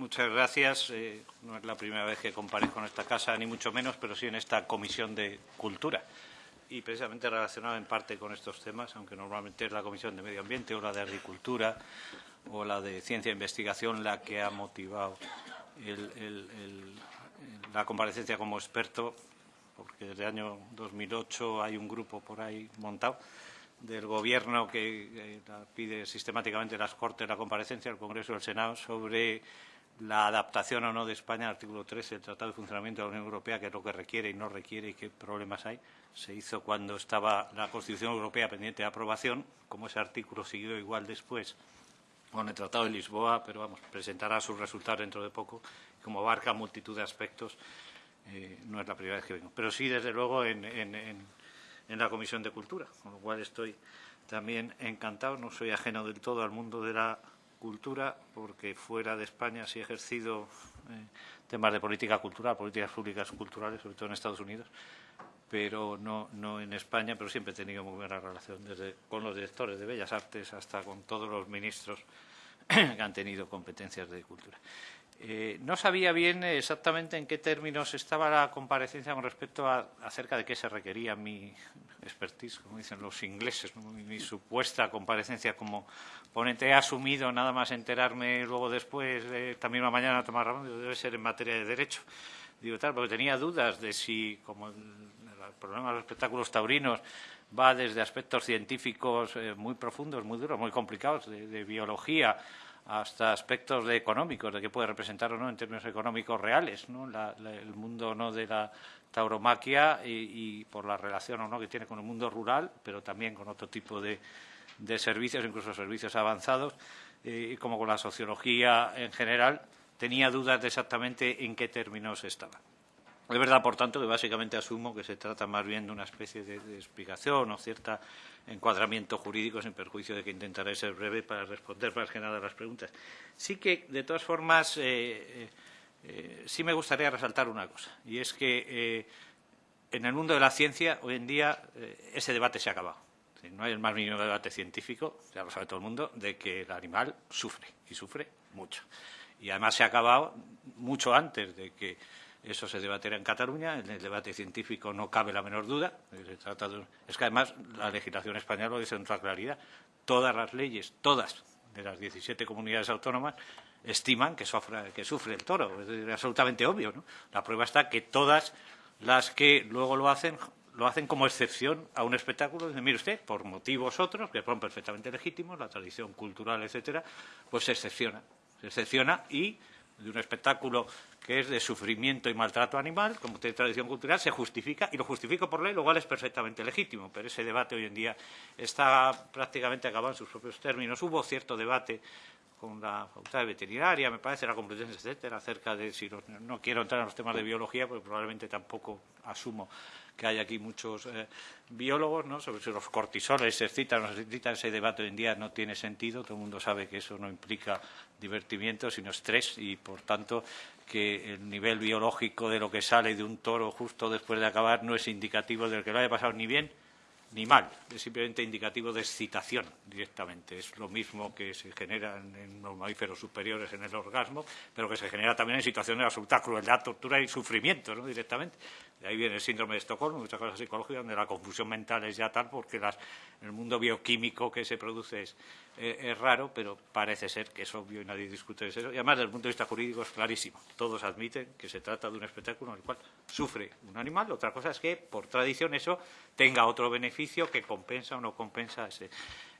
muchas gracias. Eh, no es la primera vez que comparezco en esta casa, ni mucho menos, pero sí en esta Comisión de Cultura. Y precisamente relacionado en parte con estos temas, aunque normalmente es la Comisión de Medio Ambiente o la de Agricultura o la de Ciencia e Investigación la que ha motivado la comparecencia como experto, porque desde el año 2008 hay un grupo por ahí montado del Gobierno que pide sistemáticamente las Cortes la comparecencia al Congreso y al Senado sobre la adaptación o no de España al artículo 13 del Tratado de Funcionamiento de la Unión Europea, que es lo que requiere y no requiere y qué problemas hay. Se hizo cuando estaba la Constitución Europea pendiente de aprobación, como ese artículo siguió igual después con el Tratado de Lisboa, pero vamos, presentará sus resultados dentro de poco. Como abarca multitud de aspectos, eh, no es la primera vez que vengo. Pero sí, desde luego, en en la Comisión de Cultura, con lo cual estoy también encantado. No soy ajeno del todo al mundo de la cultura, porque fuera de España sí he ejercido eh, temas de política cultural, políticas públicas culturales, sobre todo en Estados Unidos, pero no, no en España, pero siempre he tenido muy buena relación, desde con los directores de Bellas Artes hasta con todos los ministros que han tenido competencias de cultura. Eh, no sabía bien exactamente en qué términos estaba la comparecencia con respecto a acerca de qué se requería mi expertise, como dicen los ingleses, mi, supuesta comparecencia como ponente. He asumido, nada más enterarme luego después, de esta misma mañana, tomar razón, debe ser en materia de derecho. Digo tal, porque tenía dudas de si, como el, problema de los espectáculos taurinos va desde aspectos científicos eh, muy profundos, muy duros, muy complicados, de biología, hasta aspectos de económicos, de qué puede representar o no en términos económicos reales, ¿no? el mundo no de la tauromaquia y, por la relación o no que tiene con el mundo rural, pero también con otro tipo de, servicios, incluso servicios avanzados, eh, como con la sociología en general, tenía dudas de exactamente en qué términos estaba. Es verdad, por tanto, que básicamente asumo que se trata más bien de una especie de, explicación o cierto encuadramiento jurídico, sin perjuicio de que intentaré ser breve para responder más que nada a las preguntas. Sí que, de todas formas, eh, eh, eh, sí me gustaría resaltar una cosa, y es que en el mundo de la ciencia, hoy en día, ese debate se ha acabado. No hay el más mínimo debate científico, ya lo sabe todo el mundo, de que el animal sufre, y sufre mucho. Y además se ha acabado mucho antes de que eso se debatirá en Cataluña. En el debate científico no cabe la menor duda. Es que además la legislación española lo dice con toda claridad. Todas las leyes, todas de las 17 comunidades autónomas, estiman que sufre, que sufre el toro. Es absolutamente obvio. ¿no? La prueba está que todas las que luego lo hacen lo hacen como excepción a un espectáculo. Dicen, mire usted, por motivos otros, que son perfectamente legítimos, la tradición cultural, etcétera, pues se excepciona. Se excepciona y de un espectáculo que es de sufrimiento y maltrato animal, como tiene tradición cultural, se justifica, y lo justifico por ley, lo cual es perfectamente legítimo, pero ese debate hoy en día está prácticamente acabado en sus propios términos. Hubo cierto debate con la facultad de veterinaria, me parece, la competencia, etcétera, acerca de si no quiero entrar en los temas de biología, porque probablemente tampoco asumo que hay aquí muchos eh, biólogos, ¿no? sobre si los cortisoles se excitan o se excitan, ese debate hoy en día no tiene sentido, todo el mundo sabe que eso no implica divertimiento, sino estrés, y por tanto que el nivel biológico de lo que sale de un toro justo después de acabar no es indicativo de que lo haya pasado ni bien ni mal, es simplemente indicativo de excitación directamente. Es lo mismo que se genera en, los mamíferos superiores en el orgasmo, pero que se genera también en situaciones de absoluta crueldad, tortura y sufrimiento ¿no? directamente. De ahí viene el síndrome de Estocolmo, muchas cosas psicológicas, donde la confusión mental es ya tal porque el mundo bioquímico que se produce es, eh, es, raro, pero parece ser que es obvio y nadie discute de eso. Y además, desde el punto de vista jurídico, es clarísimo. Todos admiten que se trata de un espectáculo en el cual sufre un animal. Otra cosa es que, por tradición, eso tenga otro beneficio que compensa o no compensa ese,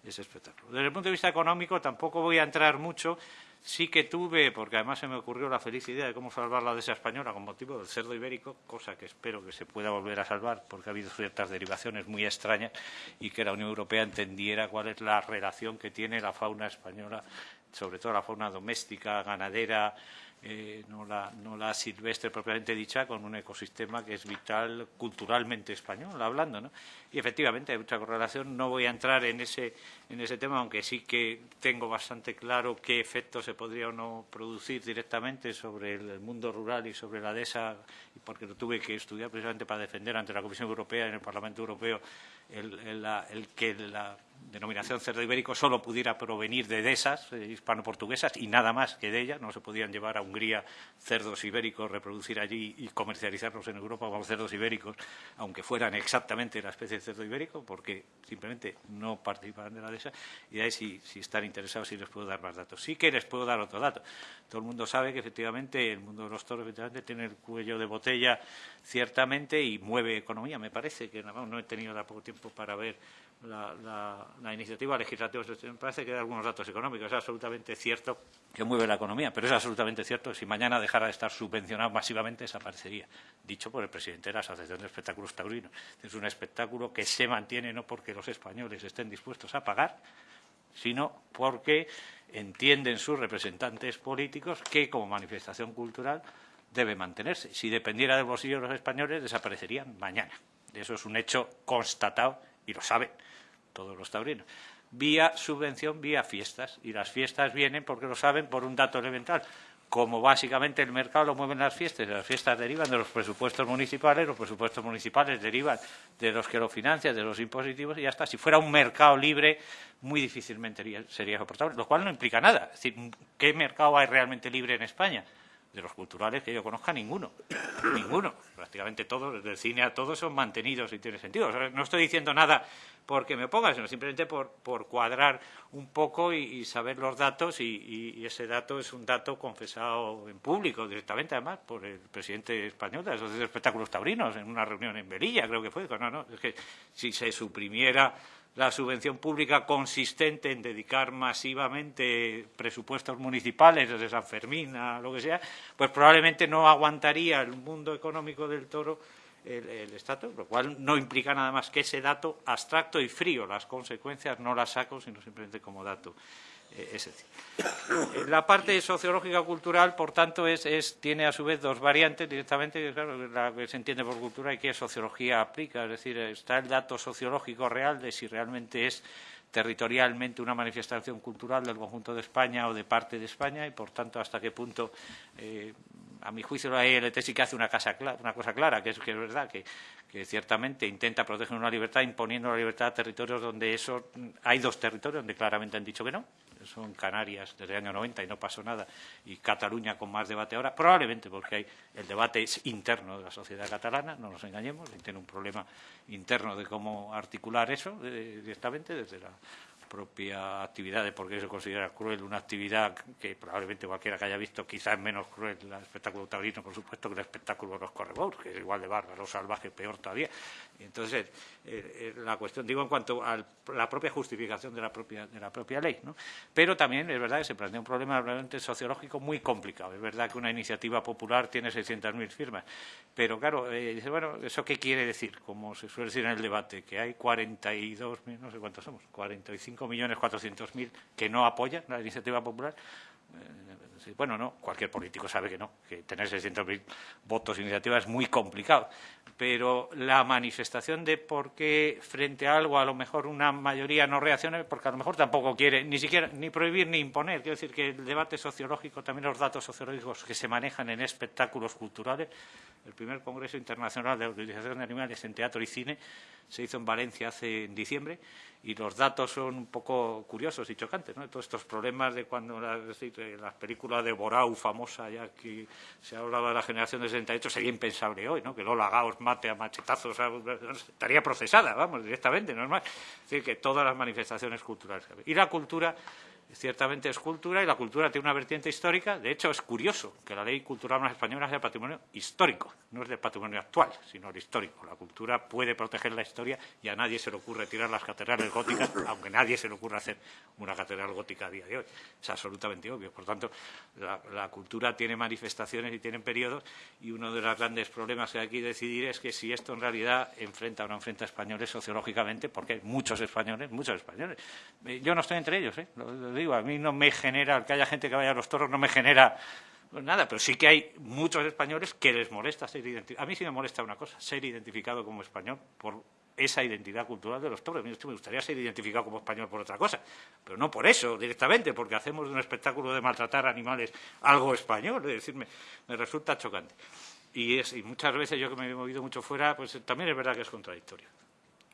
ese espectáculo. Desde el punto de vista económico, tampoco voy a entrar mucho Sí que tuve, porque además se me ocurrió la feliz idea de cómo salvar la dehesa española con motivo del cerdo ibérico, cosa que espero que se pueda volver a salvar porque ha habido ciertas derivaciones muy extrañas y que la Unión Europea entendiera cuál es la relación que tiene la fauna española, sobre todo la fauna doméstica, ganadera, eh, no, la, no, la, silvestre propiamente dicha, con un ecosistema que es vital culturalmente español, hablando. ¿no? Y efectivamente hay mucha correlación. No voy a entrar en ese, en ese tema, aunque sí que tengo bastante claro qué efectos se podría o no producir directamente sobre el, mundo rural y sobre la dehesa, porque lo tuve que estudiar precisamente para defender ante la Comisión Europea y en el Parlamento Europeo el, el, el que la denominación cerdo ibérico solo pudiera provenir de dehesas eh, hispano-portuguesas y nada más que de ellas. No se podían llevar a Hungría cerdos ibéricos, reproducir allí y comercializarlos en Europa como cerdos ibéricos, aunque fueran exactamente la especie de cerdo ibérico, porque simplemente no participaban de la dehesa. Y de ahí, si, si están interesados, sí les puedo dar más datos. Sí que les puedo dar otro dato. Todo el mundo sabe que efectivamente el mundo de los toros efectivamente tiene el cuello de botella ciertamente y mueve economía. Me parece que no he tenido poco tiempo para ver la, iniciativa legislativa. Parece que da algunos datos económicos. Es absolutamente cierto que mueve la economía, pero es absolutamente cierto que si mañana dejara de estar subvencionado masivamente, desaparecería. Dicho por el presidente de la Asociación de Espectáculos Taurinos. Es un espectáculo que se mantiene no porque los españoles estén dispuestos a pagar, sino porque entienden sus representantes políticos que, como manifestación cultural, debe mantenerse. Si dependiera del bolsillo de los españoles, desaparecerían mañana. Eso es un hecho constatado y lo saben todos los taurinos. Vía subvención, vía fiestas. Y las fiestas vienen, porque lo saben, por un dato elemental. Como básicamente el mercado lo mueven las fiestas, las fiestas derivan de los presupuestos municipales, los presupuestos municipales derivan de los que lo financian, de los impositivos, y ya está. Si fuera un mercado libre, muy difícilmente sería soportable, lo cual no implica nada. Es decir, ¿qué mercado hay realmente libre en España? De los culturales que yo conozca, ninguno. Ninguno. Prácticamente todos, desde el cine a todos, son mantenidos y tiene sentido. no estoy diciendo nada porque me ponga, sino simplemente por, por cuadrar un poco y, saber los datos y, ese dato es un dato confesado en público directamente, además, por el presidente español de la Asociación de Espectáculos Taurinos en una reunión en Belilla, creo que fue. No, no, es que si se suprimiera la subvención pública consistente en dedicar masivamente presupuestos municipales desde San Fermín a lo que sea, pues probablemente no aguantaría el mundo económico del toro el, estatus, lo cual no implica nada más que ese dato abstracto y frío. Las consecuencias no las saco, sino simplemente como dato es decir, eh, la parte sociológica cultural, por tanto, es, tiene a su vez dos variantes directamente, claro, la que se entiende por cultura y qué sociología aplica, es decir, está el dato sociológico real de si realmente es territorialmente una manifestación cultural del conjunto de España o de parte de España y, por tanto, hasta qué punto, eh, a mi juicio, la ILT sí que hace una, una cosa clara, que es que es verdad que, que, ciertamente intenta proteger una libertad imponiendo la libertad a territorios donde eso hay dos territorios donde claramente han dicho que no, son Canarias desde el año 90 y no pasó nada, y Cataluña con más debate ahora, probablemente porque hay, el debate es interno de la sociedad catalana, no nos engañemos, tiene un problema interno de cómo articular eso eh, directamente desde la propia actividad de por qué se considera cruel una actividad que probablemente cualquiera que haya visto quizás es menos cruel el espectáculo taurino, por supuesto, que el espectáculo de los correbous, que es igual de bárbaro, salvaje, peor todavía. entonces, eh, eh, la cuestión, digo, en cuanto a la propia justificación de la propia, de la propia ley, ¿no? Pero también es verdad que se plantea un problema realmente sociológico muy complicado. Es verdad que una iniciativa popular tiene 600.000 firmas, pero claro, eh, dice, bueno, ¿eso qué quiere decir? Como se suele decir en el debate, que hay 42, no sé cuántos somos, 45 5.400.000 que no apoyan la iniciativa popular. Bueno, no, cualquier político sabe que no, que tener 600.000 votos iniciativa es muy complicado. Pero la manifestación de por qué frente a algo a lo mejor una mayoría no reacciona, porque a lo mejor tampoco quiere ni siquiera ni prohibir ni imponer. Quiero decir que el debate sociológico, también los datos sociológicos que se manejan en espectáculos culturales, el primer Congreso Internacional de Utilización de Animales en Teatro y Cine se hizo en Valencia hace en diciembre y los datos son un poco curiosos y chocantes, ¿no? Todos estos problemas de cuando la, la película de Borau, famosa, ya que se hablaba de la generación de 68, sería impensable hoy, ¿no? Que Lola Gaos mate a machetazos, estaría procesada, vamos, directamente, normal. Es decir, que todas las manifestaciones culturales. Y la cultura ciertamente es cultura y la cultura tiene una vertiente histórica. De hecho, es curioso que la ley cultural más española sea patrimonio histórico, no es de patrimonio actual, sino el histórico. La cultura puede proteger la historia y a nadie se le ocurre tirar las catedrales góticas, aunque a nadie se le ocurre hacer una catedral gótica a día de hoy. Es absolutamente obvio. Por tanto, la, cultura tiene manifestaciones y tiene periodos y uno de los grandes problemas que hay que decidir es que si esto en realidad enfrenta o no enfrenta a españoles sociológicamente, porque hay muchos españoles, muchos españoles. Eh, yo no estoy entre ellos, ¿eh? Digo, a mí no me genera, que haya gente que vaya a los toros no me genera nada, pero sí que hay muchos españoles que les molesta ser identificados. A mí sí me molesta una cosa, ser identificado como español por esa identidad cultural de los toros. A mí me gustaría ser identificado como español por otra cosa, pero no por eso directamente, porque hacemos un espectáculo de maltratar animales algo español, es decir, me, resulta chocante. Y, es, y muchas veces yo que me he movido mucho fuera, pues también es verdad que es contradictorio.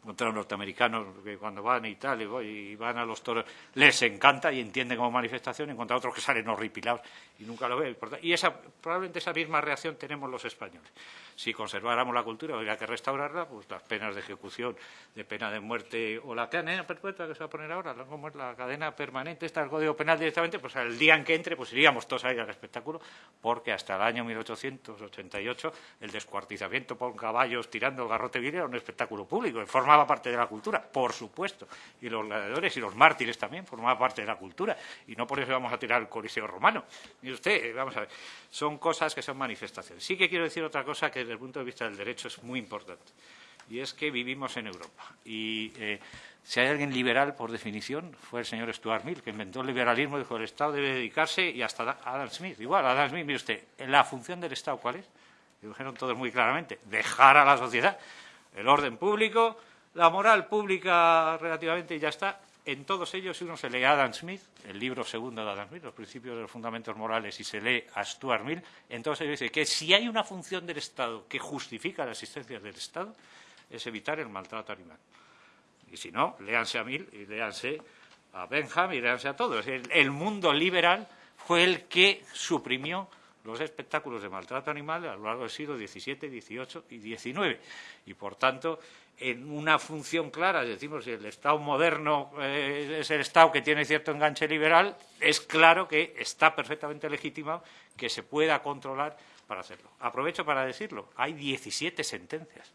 Contra los norteamericanos que cuando van y tal y, van a los toros les encanta y entienden como manifestación, en contra otros que salen horripilados y nunca lo ven. Y esa, probablemente esa misma reacción tenemos los españoles. Si conserváramos la cultura, habría que restaurarla, pues las penas de ejecución, de pena de muerte o la cadena perpetua que se va a poner ahora, como es la cadena permanente, está el Código Penal directamente, pues el día en que entre, pues iríamos todos a ir al espectáculo, porque hasta el año 1888 el descuartizamiento por caballos tirando el garrote vil era un espectáculo público, formaba parte de la cultura, por supuesto, y los gladiadores y los mártires también formaban parte de la cultura, y no por eso vamos a tirar el Coliseo romano. Y usted, vamos a ver, son cosas que son manifestaciones. Sí que quiero decir otra cosa que desde el punto de vista del derecho es muy importante, y es que vivimos en Europa. Y eh, si hay alguien liberal, por definición, fue el señor Stuart Mill, que inventó el liberalismo, dijo el Estado debe dedicarse, y hasta Adam Smith. Igual, Adam Smith, mire usted, la función del Estado, ¿cuál es? Lo dijeron todos muy claramente, dejar a la sociedad el orden público, la moral pública relativamente y ya está, en todos ellos, si uno se lee a Adam Smith, el libro segundo de Adam Smith, Los principios de los fundamentos morales, y se lee a Stuart Mill, en todos ellos dice que si hay una función del Estado que justifica la existencia del Estado, es evitar el maltrato animal. Y si no, léanse a Mill y léanse a Benham y léanse a todos. El, mundo liberal fue el que suprimió los espectáculos de maltrato animal a lo largo del siglo XVII, XVIII y XIX. Y, por tanto, en una función clara, decimos, si el Estado moderno eh, es el Estado que tiene cierto enganche liberal, es claro que está perfectamente legitimado que se pueda controlar para hacerlo. Aprovecho para decirlo, hay 17 sentencias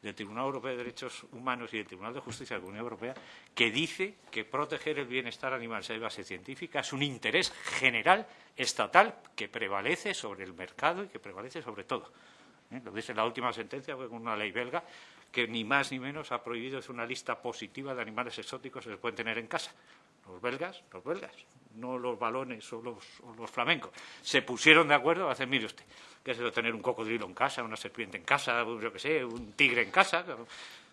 del Tribunal Europeo de Derechos Humanos y del Tribunal de Justicia de la Unión Europea que dice que proteger el bienestar animal si hay base científica es un interés general estatal que prevalece sobre el mercado y que prevalece sobre todo. ¿Eh? Lo dice la última sentencia, con una ley belga que ni más ni menos ha prohibido, es una lista positiva de animales exóticos que se pueden tener en casa. Los belgas, los belgas, no los balones o los, flamencos. Se pusieron de acuerdo a hacer, mire usted, que es tener un cocodrilo en casa, una serpiente en casa, yo qué sé, un tigre en casa.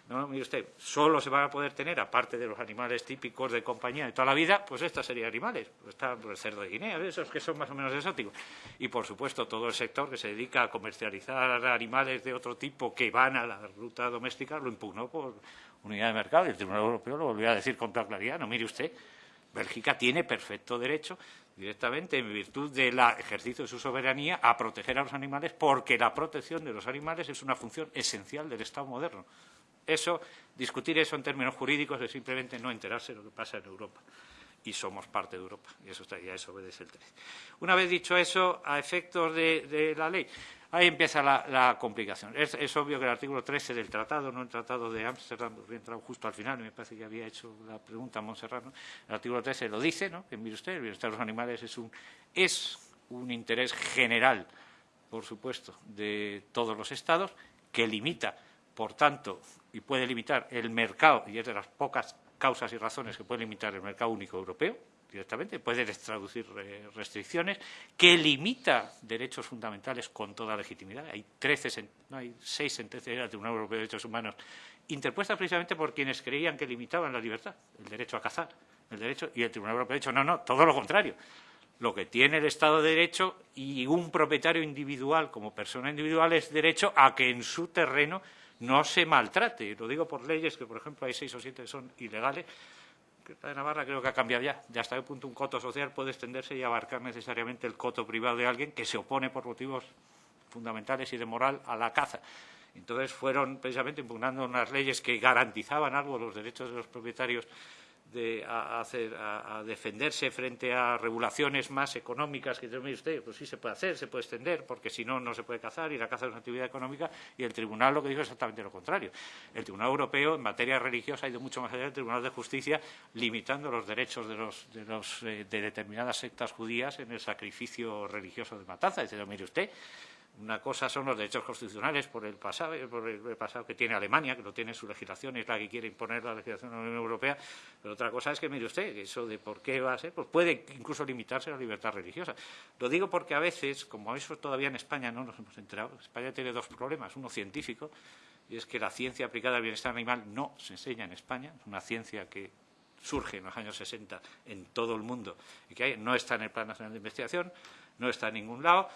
No, mire usted, solo se van a poder tener, aparte de los animales típicos de compañía de toda la vida, pues estas serían animales. Está el cerdo de Guinea, esos que son más o menos exóticos. Y, por supuesto, todo el sector que se dedica a comercializar animales de otro tipo que van a la ruta doméstica lo impugnó por unidad de mercado. Y el Tribunal Europeo lo volvió a decir con toda claridad. No, mire usted, Bélgica tiene perfecto derecho directamente en virtud del ejercicio de su soberanía a proteger a los animales porque la protección de los animales es una función esencial del Estado moderno. Eso, discutir eso en términos jurídicos es simplemente no enterarse de lo que pasa en Europa. Y somos parte de Europa, y eso, está, y a eso obedece el 13. Una vez dicho eso, a efectos de, la ley, ahí empieza la, complicación. Es, obvio que el artículo 13 del tratado, no el tratado de Ámsterdam, había entrado justo al final, me parece que había hecho la pregunta a Montserrat, el artículo 13 lo dice, ¿no? que mire usted, el bienestar de los animales es un, es un interés general, por supuesto, de todos los Estados, que limita por tanto, y puede limitar el mercado, y es de las pocas causas y razones que puede limitar el mercado único europeo directamente, puede traducir restricciones, que limita derechos fundamentales con toda legitimidad. Hay, 13, no, hay seis sentencias del Tribunal Europeo de Derechos Humanos interpuestas precisamente por quienes creían que limitaban la libertad, el derecho a cazar, el derecho, y el Tribunal Europeo ha dicho, no, no, todo lo contrario. Lo que tiene el Estado de Derecho y un propietario individual como persona individual es derecho a que en su terreno no se maltrate. Lo digo por leyes que, por ejemplo, hay seis o siete que son ilegales. De Navarra creo que ha cambiado ya. Ya hasta qué punto un coto social puede extenderse y abarcar necesariamente el coto privado de alguien que se opone por motivos fundamentales y de moral a la caza. Entonces fueron precisamente impugnando unas leyes que garantizaban algo los derechos de los propietarios de, a, hacer, a, defenderse frente a regulaciones más económicas que mire usted, pues sí se puede hacer, se puede extender, porque si no, no se puede cazar y la caza es una actividad económica, y el Tribunal lo que dijo es exactamente lo contrario. El Tribunal Europeo, en materia religiosa, ha ido mucho más allá del Tribunal de Justicia, limitando los derechos de, los, de, los, eh, de determinadas sectas judías en el sacrificio religioso de matanza. Dice, mire usted, una cosa son los derechos constitucionales por el pasado, por el pasado que tiene Alemania, que lo tiene en su legislación es la que quiere imponer la legislación de la Unión Europea, pero otra cosa es que, mire usted, eso de por qué va a ser, pues puede incluso limitarse la libertad religiosa. Lo digo porque a veces, como eso todavía en España no nos hemos enterado, España tiene dos problemas, uno científico, y es que la ciencia aplicada al bienestar animal no se enseña en España, es una ciencia que surge en los años 60 en todo el mundo y que no está en el Plan Nacional de Investigación, no está en ningún lado,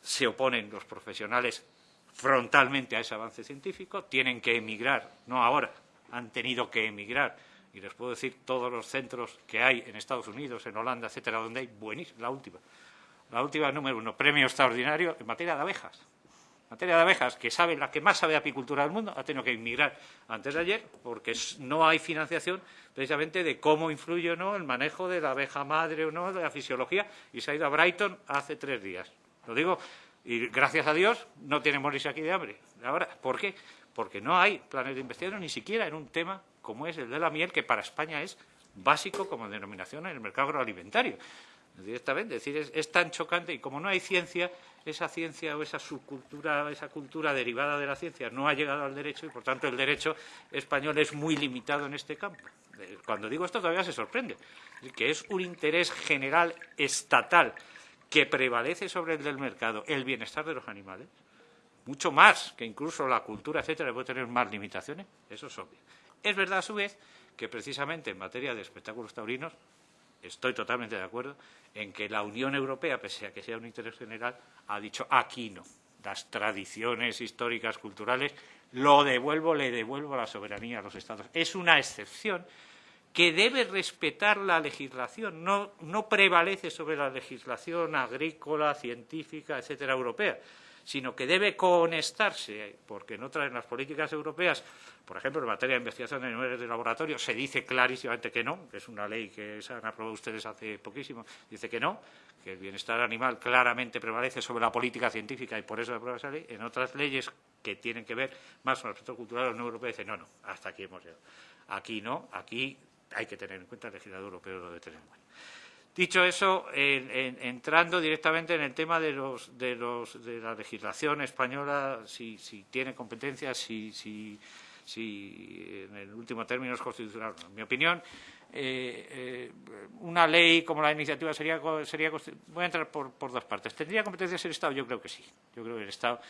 se oponen los profesionales frontalmente a ese avance científico, tienen que emigrar, no ahora, han tenido que emigrar. Y les puedo decir todos los centros que hay en Estados Unidos, en Holanda, etcétera, donde hay buenísima, la última. La última número uno, premio extraordinario en materia de abejas. En materia de abejas, que sabe, la que más sabe apicultura del mundo, ha tenido que emigrar antes de ayer porque no hay financiación precisamente de cómo influye o no el manejo de la abeja madre o no, de la fisiología, y se ha ido a Brighton hace tres días. Lo digo, y gracias a Dios no tiene morirse aquí de hambre. Ahora, ¿por qué? Porque no hay planes de investigación ni siquiera en un tema como es el de la miel, que para España es básico como denominación en el mercado agroalimentario directamente. Es decir, es, tan chocante y como no hay ciencia, esa ciencia o esa subcultura, esa cultura derivada de la ciencia no ha llegado al derecho y, por tanto, el derecho español es muy limitado en este campo. Eh, cuando digo esto todavía se sorprende, que es un interés general estatal que prevalece sobre el del mercado, el bienestar de los animales, mucho más que incluso la cultura, etcétera, puede tener más limitaciones, eso es obvio. Es verdad, a su vez, que precisamente en materia de espectáculos taurinos estoy totalmente de acuerdo en que la Unión Europea, pese a que sea un interés general, ha dicho aquí no. Las tradiciones históricas, culturales, lo devuelvo, le devuelvo la soberanía a los Estados. Es una excepción que debe respetar la legislación, no, no prevalece sobre la legislación agrícola, científica, etcétera, europea sino que debe conectarse, porque no traen las políticas europeas, por ejemplo, en materia de investigación de niveles de laboratorio, se dice clarísimamente que no, es una ley que se han aprobado ustedes hace poquísimo, dice que no, que el bienestar animal claramente prevalece sobre la política científica y por eso se aprueba esa ley. En otras leyes que tienen que ver más con el aspecto cultural, la Unión Europea dice no, no, hasta aquí hemos llegado. Aquí no, aquí hay que tener en cuenta, el legislador europeo lo debe tener en cuenta. Dicho eso, entrando directamente en el tema de, la legislación española, si, tiene competencias, si, en el último término es constitucional. En mi opinión, eh, eh, una ley como la iniciativa sería, sería voy a entrar por, por, dos partes. ¿Tendría competencias el Estado? Yo creo que sí. Yo creo que el Estado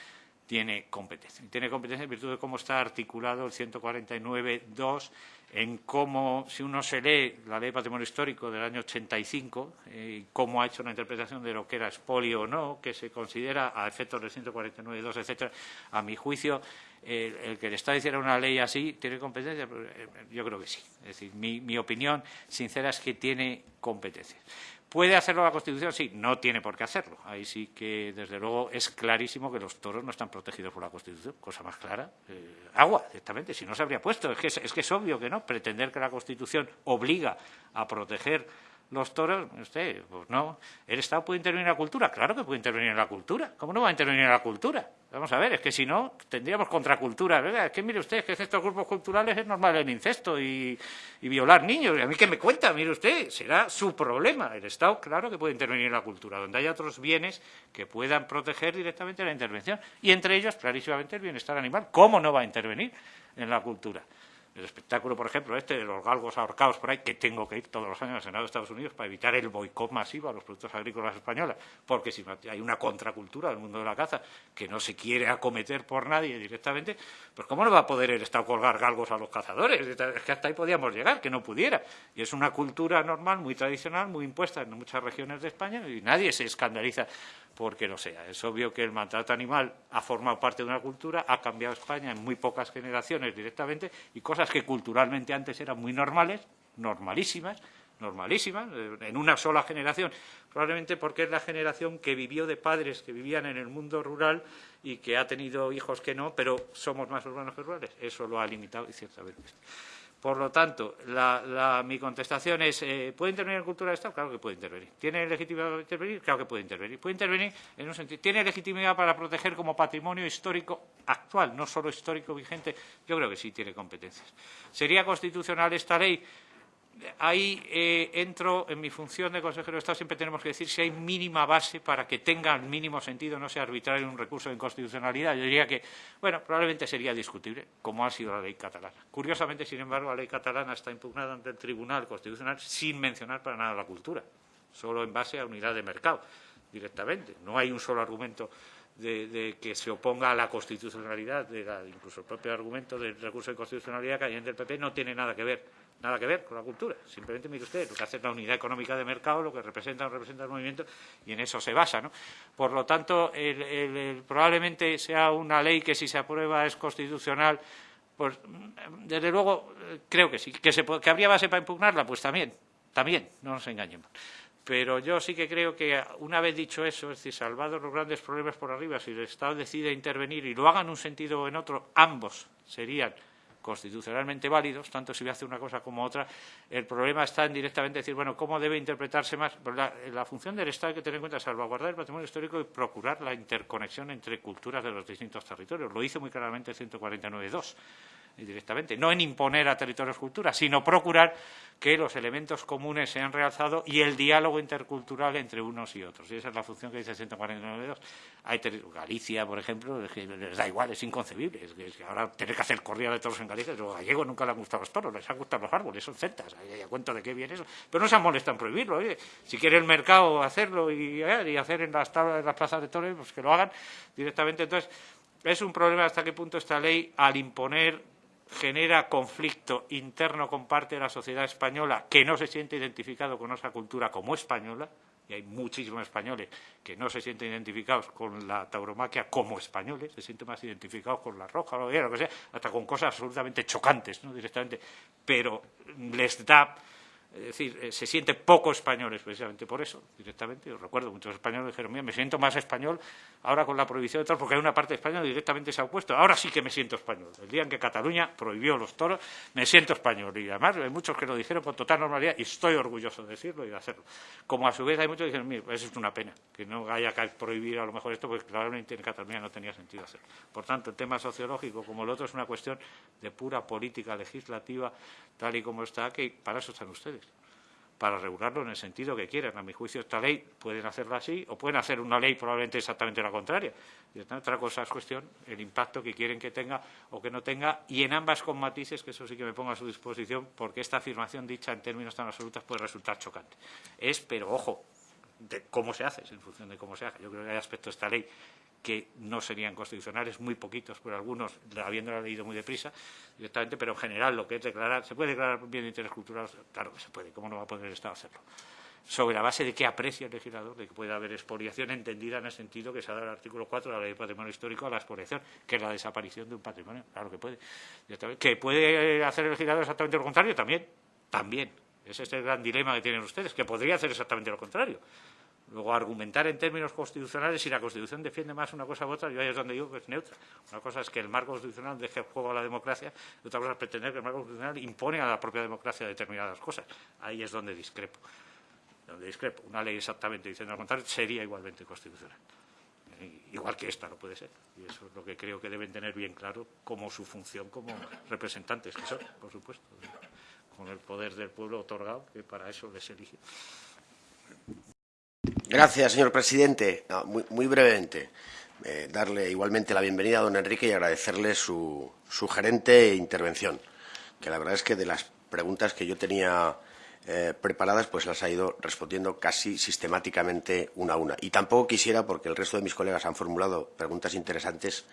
tiene competencia. Tiene competencia en virtud de cómo está articulado el 149.2 en cómo, si uno se lee la Ley de Patrimonio Histórico del año 85, eh, cómo ha hecho una interpretación de lo que era expolio o no, que se considera a efectos del 149.2, etcétera, a mi juicio, el que le está diciendo una ley así tiene competencia, eh, yo creo que sí. Es decir, mi, mi opinión sincera es que tiene competencia. ¿Puede hacerlo la Constitución? Sí, no tiene por qué hacerlo. Ahí sí que, desde luego, es clarísimo que los toros no están protegidos por la Constitución. Cosa más clara. Eh, agua, directamente. Si no se habría puesto. Es que es, que es obvio que no. Pretender que la Constitución obliga a proteger los toros, usted, pues no. ¿El Estado puede intervenir en la cultura? Claro que puede intervenir en la cultura. ¿Cómo no va a intervenir en la cultura? Vamos a ver, es que si no, tendríamos contracultura. ¿verdad? Es que mire usted, que estos grupos culturales es normal el incesto y, violar niños. ¿Y a mí qué me cuenta? Mire usted, será su problema. El Estado, claro que puede intervenir en la cultura, donde haya otros bienes que puedan proteger directamente la intervención. Y entre ellos, clarísimamente, el bienestar animal. ¿Cómo no va a intervenir en la cultura? El espectáculo, por ejemplo, este de los galgos ahorcados por ahí, que tengo que ir todos los años al Senado de Estados Unidos para evitar el boicot masivo a los productos agrícolas españoles, porque si hay una contracultura del mundo de la caza que no se quiere acometer por nadie directamente, pues ¿cómo no va a poder el Estado colgar galgos a los cazadores? Es que hasta ahí podíamos llegar, que no pudiera. Y es una cultura normal, muy tradicional, muy impuesta en muchas regiones de España y nadie se escandaliza porque no sea. Es obvio que el maltrato animal ha formado parte de una cultura, ha cambiado España en muy pocas generaciones directamente y cosas que culturalmente antes eran muy normales, normalísimas, normalísimas, en una sola generación, probablemente porque es la generación que vivió de padres que vivían en el mundo rural y que ha tenido hijos que no, pero somos más urbanos que rurales. Eso lo ha limitado y ciertamente. Por lo tanto, mi contestación es, eh, ¿puede intervenir en cultura de Estado? Claro que puede intervenir. ¿Tiene legitimidad para intervenir? Claro que puede intervenir. Puede intervenir en un sentido. ¿Tiene legitimidad para proteger como patrimonio histórico actual, no solo histórico vigente? Yo creo que sí tiene competencias. ¿Sería constitucional esta ley? Ahí eh, entro en mi función de consejero de Estado, siempre tenemos que decir si hay mínima base para que tenga el mínimo sentido, no sea arbitrario un recurso de inconstitucionalidad. Yo diría que, bueno, probablemente sería discutible, como ha sido la ley catalana. Curiosamente, sin embargo, la ley catalana está impugnada ante el Tribunal Constitucional sin mencionar para nada la cultura, solo en base a unidad de mercado, directamente. No hay un solo argumento de, que se oponga a la constitucionalidad, de incluso el propio argumento del recurso de constitucionalidad que hay en el PP no tiene nada que ver nada que ver con la cultura. Simplemente mire usted lo que hace la unidad económica de mercado, lo que representa o representa el movimiento, y en eso se basa. ¿no? Por lo tanto, probablemente sea una ley que si se aprueba es constitucional Pues, desde luego, creo que sí. ¿Que, se, ¿Que habría base para impugnarla? Pues también, también, no nos engañemos. Pero yo sí que creo que, una vez dicho eso, es decir, salvados los grandes problemas por arriba, si el Estado decide intervenir y lo haga en un sentido o en otro, ambos serían constitucionalmente válidos, tanto si hace una cosa como otra. El problema está en directamente decir, bueno, ¿cómo debe interpretarse más? Pues la, función del Estado hay que tener en cuenta salvaguardar el patrimonio histórico y procurar la interconexión entre culturas de los distintos territorios. Lo dice muy claramente el 149.2 directamente, no en imponer a territorios cultura, sino procurar que los elementos comunes sean realzados y el diálogo intercultural entre unos y otros. Y esa es la función que dice el 149.2. Hay Galicia, por ejemplo, les da igual, es inconcebible. Es que, ahora tener que hacer corrida de toros en Galicia, los gallegos nunca les han gustado los toros, les han gustado los árboles, son celtas, hay cuenta de qué viene eso. Pero no se han molestado en prohibirlo. Si quiere el mercado hacerlo y, eh, y hacer en las, tablas, en las plazas de toros, pues que lo hagan directamente. Entonces, es un problema hasta qué punto esta ley, al imponer genera conflicto interno con parte de la sociedad española que no se siente identificado con esa cultura como española, y hay muchísimos españoles que no se sienten identificados con la tauromaquia como españoles, se sienten más identificados con la roja, lo que sea, hasta con cosas absolutamente chocantes, ¿no? directamente, pero les da es decir, eh, se siente poco españoles precisamente por eso, directamente. Yo recuerdo, muchos españoles dijeron, mira, me siento más español ahora con la prohibición de toros, porque hay una parte española que directamente se ha opuesto. Ahora sí que me siento español. El día en que Cataluña prohibió los toros, me siento español. Y además hay muchos que lo dijeron con total normalidad y estoy orgulloso de decirlo y de hacerlo. Como a su vez hay muchos que dijeron, mira, eso es una pena, que no haya que prohibir a lo mejor esto, porque claramente en Cataluña no tenía sentido hacerlo. Por tanto, el tema sociológico, como el otro, es una cuestión de pura política legislativa, tal y como está, que para eso están ustedes para regularlo en el sentido que quieran. A mi juicio, esta ley pueden hacerla así o pueden hacer una ley probablemente exactamente la contraria. Y otra cosa es cuestión el impacto que quieren que tenga o que no tenga y en ambas con matices, que eso sí que me pongo a su disposición, porque esta afirmación dicha en términos tan absolutos puede resultar chocante. Es, pero ojo, de cómo se hace, en función de cómo se hace. Yo creo que hay aspectos de esta ley que no serían constitucionales, muy poquitos por algunos, habiéndola leído muy deprisa directamente, pero en general lo que es declarar, ¿se puede declarar bien de interés cultural? Claro que se puede, ¿cómo no va a poder el Estado hacerlo? Sobre la base de que aprecia el legislador, de que puede haber expoliación entendida en el sentido que se ha dado el artículo 4 de la Ley de Patrimonio Histórico a la expoliación, que es la desaparición de un patrimonio. Claro que puede. ¿Que puede hacer el legislador exactamente lo contrario? También. También. Ese es el gran dilema que tienen ustedes, que podría hacer exactamente lo contrario. Luego, argumentar en términos constitucionales si la Constitución defiende más una cosa u otra, yo ahí es donde digo que es neutra. Una cosa es que el marco constitucional deje juego a la democracia y otra cosa es pretender que el marco constitucional impone a la propia democracia determinadas cosas. Ahí es donde discrepo. Donde discrepo. Una ley exactamente diciendo lo contrario sería igualmente constitucional. Igual que esta no puede ser. Y eso es lo que creo que deben tener bien claro como su función como representantes, que son, por supuesto, con el poder del pueblo otorgado, que para eso les elige. Gracias, señor presidente. muy, brevemente, eh, darle igualmente la bienvenida a don Enrique y agradecerle su sugerente intervención, que la verdad es que de las preguntas que yo tenía eh, preparadas, pues las ha ido respondiendo casi sistemáticamente una a una. Y tampoco quisiera, porque el resto de mis colegas han formulado preguntas interesantes,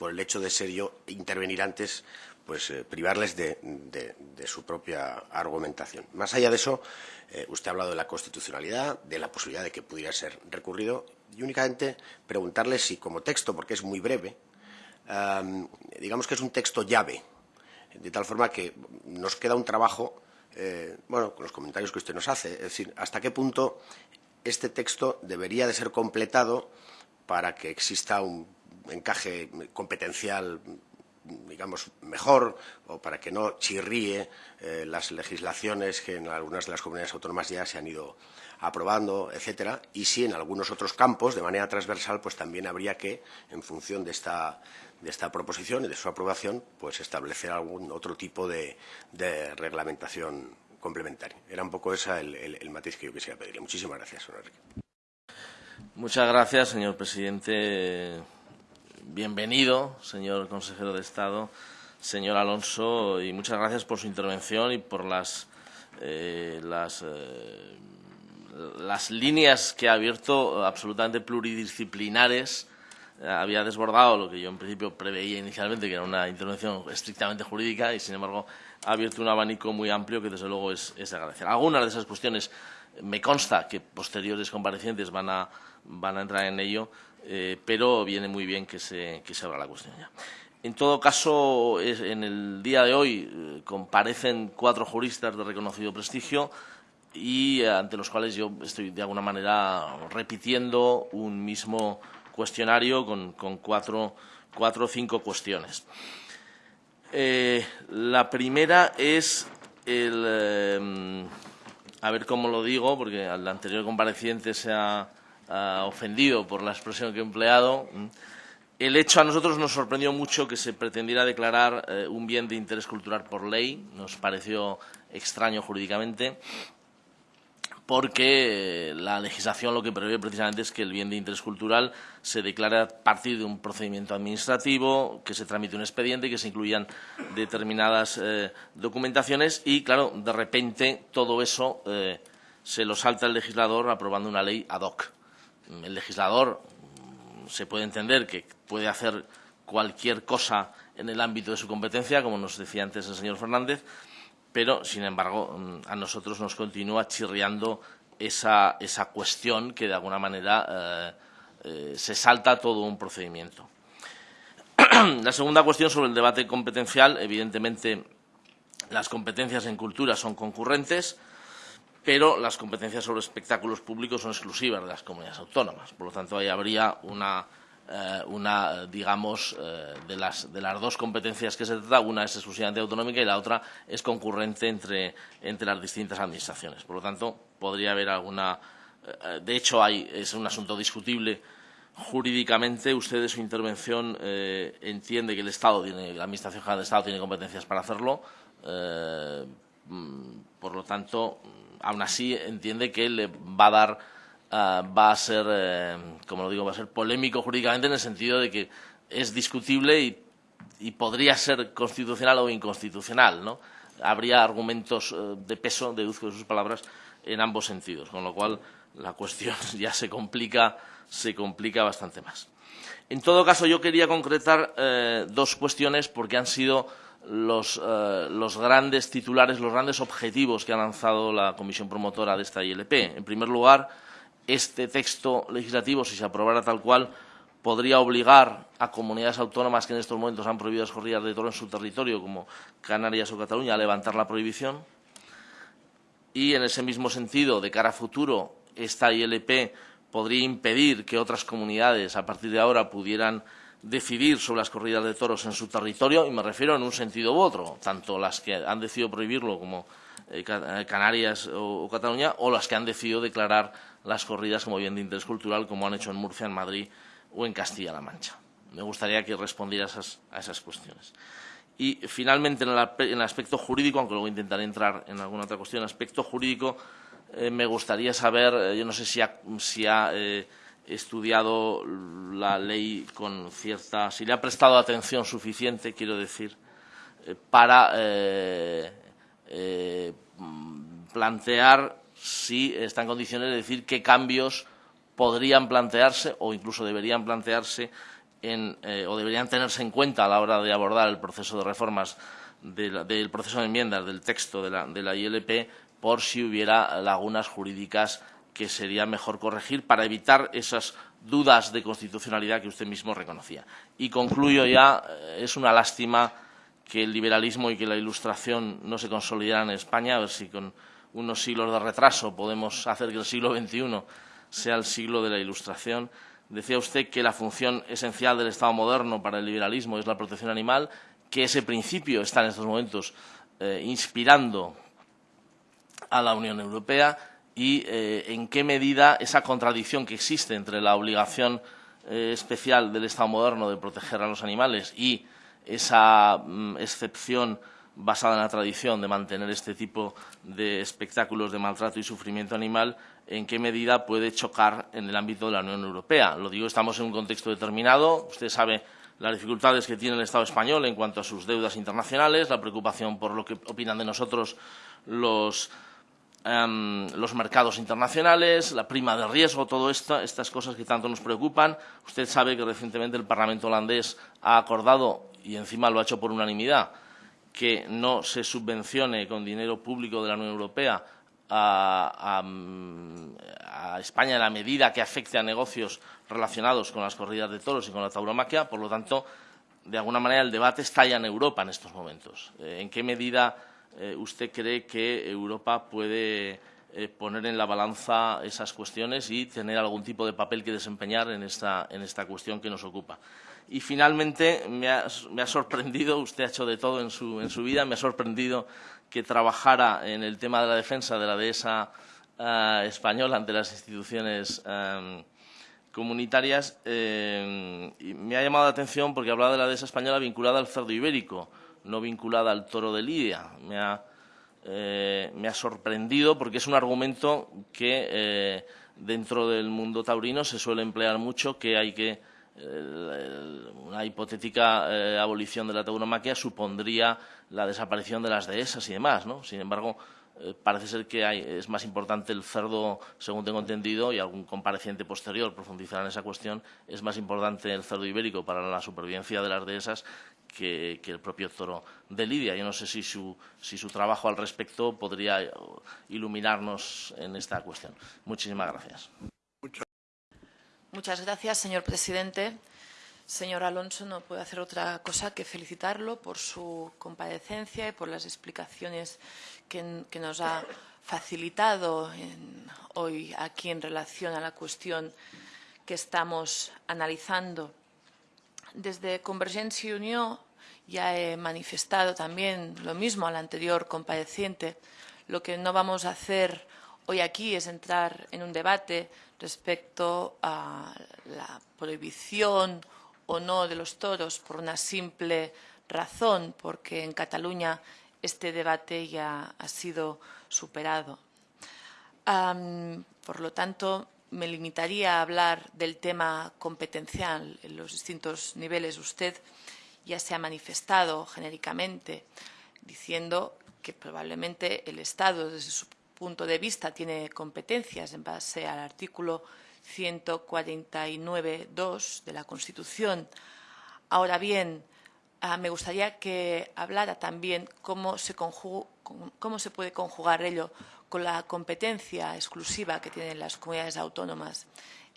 por el hecho de ser yo intervenir antes, pues eh, privarles de, su propia argumentación. Más allá de eso, eh, usted ha hablado de la constitucionalidad, de la posibilidad de que pudiera ser recurrido y únicamente preguntarle si como texto, porque es muy breve, digamos que es un texto llave, de tal forma que nos queda un trabajo, eh, bueno, con los comentarios que usted nos hace, es decir, hasta qué punto este texto debería de ser completado para que exista un encaje competencial digamos, mejor o para que no chirríe eh, las legislaciones que en algunas de las comunidades autónomas ya se han ido aprobando, etcétera, y si en algunos otros campos, de manera transversal, pues también habría que, en función de esta, de esta proposición y de su aprobación, pues establecer algún otro tipo de, reglamentación complementaria. Era un poco ese el, matiz que yo quisiera pedirle. Muchísimas gracias, Enrique. Muchas gracias, señor presidente bienvenido, señor consejero de Estado, señor Alonso, y muchas gracias por su intervención y por las, eh, las, eh, las líneas que ha abierto absolutamente pluridisciplinares. Había desbordado lo que yo en principio preveía inicialmente, que era una intervención estrictamente jurídica, y sin embargo ha abierto un abanico muy amplio que desde luego es, es de agradecer. Algunas de esas cuestiones me consta que posteriores comparecientes van a, van a entrar en ello, eh, pero viene muy bien que se, que se abra la cuestión ya. En todo caso, en el día de hoy eh, comparecen cuatro juristas de reconocido prestigio y eh, ante los cuales yo estoy de alguna manera repitiendo un mismo cuestionario con, cuatro, o cinco cuestiones. Eh, la primera es el, a ver cómo lo digo, porque al anterior compareciente se ha ofendido por la expresión que he empleado. El hecho a nosotros nos sorprendió mucho que se pretendiera declarar eh, un bien de interés cultural por ley, nos pareció extraño jurídicamente, porque eh, la legislación lo que prevé precisamente es que el bien de interés cultural se declare a partir de un procedimiento administrativo, que se tramite un expediente, que se incluyan determinadas eh, documentaciones y, claro, de repente todo eso se lo salta el legislador aprobando una ley ad hoc. El legislador se puede entender que puede hacer cualquier cosa en el ámbito de su competencia, como nos decía antes el señor Fernández, pero, sin embargo, mm, a nosotros nos continúa chirriando esa, cuestión que, de alguna manera, eh, eh, se salta todo un procedimiento. La segunda cuestión sobre el debate competencial, evidentemente, las competencias en cultura son concurrentes, pero las competencias sobre espectáculos públicos son exclusivas de las comunidades autónomas. Por lo tanto, ahí habría una, eh, digamos, eh, de, las, de las dos competencias que se trata, una es exclusivamente autonómica y la otra es concurrente entre, entre las distintas administraciones. Por lo tanto, podría haber alguna... Eh, de hecho, hay, es un asunto discutible jurídicamente. Usted, en su intervención, entiende que el Estado tiene, la Administración General del Estado tiene competencias para hacerlo. Mm, por lo tanto, aún así entiende que le va a dar, ah, va a ser, eh, como lo digo, va a ser polémico jurídicamente en el sentido de que es discutible y, podría ser constitucional o inconstitucional, ¿no? Habría argumentos eh, de peso, deduzco de sus palabras, en ambos sentidos, con lo cual la cuestión ya se complica, se complica bastante más. En todo caso, yo quería concretar dos cuestiones porque han sido eh, los, grandes titulares, los grandes objetivos que ha lanzado la comisión promotora de esta ILP. En primer lugar, este texto legislativo, si se aprobara tal cual, podría obligar a comunidades autónomas que en estos momentos han prohibido las corridas de toro en su territorio, como Canarias o Cataluña, a levantar la prohibición. Y, en ese mismo sentido, de cara a futuro, esta ILP podría impedir que otras comunidades, a partir de ahora, pudieran decidir sobre las corridas de toros en su territorio, y me refiero en un sentido u otro, tanto las que han decidido prohibirlo como eh, eh, Canarias o, Cataluña, o las que han decidido declarar las corridas como bien de interés cultural, como han hecho en Murcia, en Madrid o en Castilla-La Mancha. Me gustaría que respondiera a esas, cuestiones. Y, finalmente, en el, aspecto jurídico, aunque luego intentaré entrar en alguna otra cuestión, en el aspecto jurídico, eh, me gustaría saber, yo no sé si ha, estudiado la ley con cierta, si le ha prestado atención suficiente, quiero decir, eh, para eh, eh, plantear si está en condiciones de decir qué cambios podrían plantearse o incluso deberían plantearse o deberían tenerse en cuenta a la hora de abordar el proceso de reformas del proceso de enmiendas del texto de la, de la ILP por si hubiera lagunas jurídicas que sería mejor corregir para evitar esas dudas de constitucionalidad que usted mismo reconocía. Y concluyo ya, eh, es una lástima que el liberalismo y que la ilustración no se consolidaran en España, a ver si con unos siglos de retraso podemos hacer que el siglo XXI sea el siglo de la ilustración. Decía usted que la función esencial del Estado moderno para el liberalismo es la protección animal, que ese principio está en estos momentos eh, inspirando a la Unión Europea y eh, en qué medida esa contradicción que existe entre la obligación eh, especial del Estado moderno de proteger a los animales y esa mm, excepción basada en la tradición de mantener este tipo de espectáculos de maltrato y sufrimiento animal, en qué medida puede chocar en el ámbito de la Unión Europea. Lo digo, estamos en un contexto determinado. Usted sabe las dificultades que tiene el Estado español en cuanto a sus deudas internacionales, la preocupación por lo que opinan de nosotros los Em, los mercados internacionales, la prima de riesgo, todo esto, estas cosas que tanto nos preocupan. Usted sabe que recientemente el Parlamento holandés ha acordado, y encima lo ha hecho por unanimidad, que no se subvencione con dinero público de la Unión Europea a, España en la medida que afecte a negocios relacionados con las corridas de toros y con la tauromaquia. Por lo tanto, de alguna manera, el debate está ya en Europa en estos momentos. ¿En qué medida usted cree que Europa puede poner en la balanza esas cuestiones y tener algún tipo de papel que desempeñar en esta, en esta cuestión que nos ocupa? Y finalmente me ha, sorprendido, usted ha hecho de todo en su, en su, vida, me ha sorprendido que trabajara en el tema de la defensa de la dehesa uh, española ante las instituciones um, comunitarias. Eh, y me ha llamado la atención porque hablaba de la dehesa española vinculada al cerdo ibérico, no vinculada al toro de Lidia. Me ha, eh, me ha sorprendido porque es un argumento que eh, dentro del mundo taurino se suele emplear mucho, que hay que una hipotética eh, abolición de la tauromaquia supondría la desaparición de las dehesas y demás, ¿no? Sin embargo, eh, parece ser que es más importante el cerdo, según tengo entendido, y algún compareciente posterior profundizará en esa cuestión, es más importante el cerdo ibérico para la supervivencia de las dehesas que, que el propio toro de Lidia. Yo no sé si su, si su trabajo al respecto podría eh, iluminarnos en esta cuestión. Muchísimas gracias. Muchas gracias, señor presidente. Señor Alonso, no puedo hacer otra cosa que felicitarlo por su comparecencia y por las explicaciones que, nos ha facilitado hoy aquí en relación a la cuestión que estamos analizando. Desde Convergencia y Unión ya he manifestado también lo mismo al anterior compareciente. Lo que no vamos a hacer hoy aquí es entrar en un debate respecto a la prohibición o no de los toros por una simple razón, porque en Cataluña este debate ya ha sido superado. Por lo tanto, me limitaría a hablar del tema competencial en los distintos niveles. Usted ya se ha manifestado genéricamente diciendo que probablemente el Estado, desde su punto de vista tiene competencias en base al artículo 149.2 de la Constitución. Ahora bien, ah, me gustaría que hablara también cómo se, puede conjugar ello con la competencia exclusiva que tienen las comunidades autónomas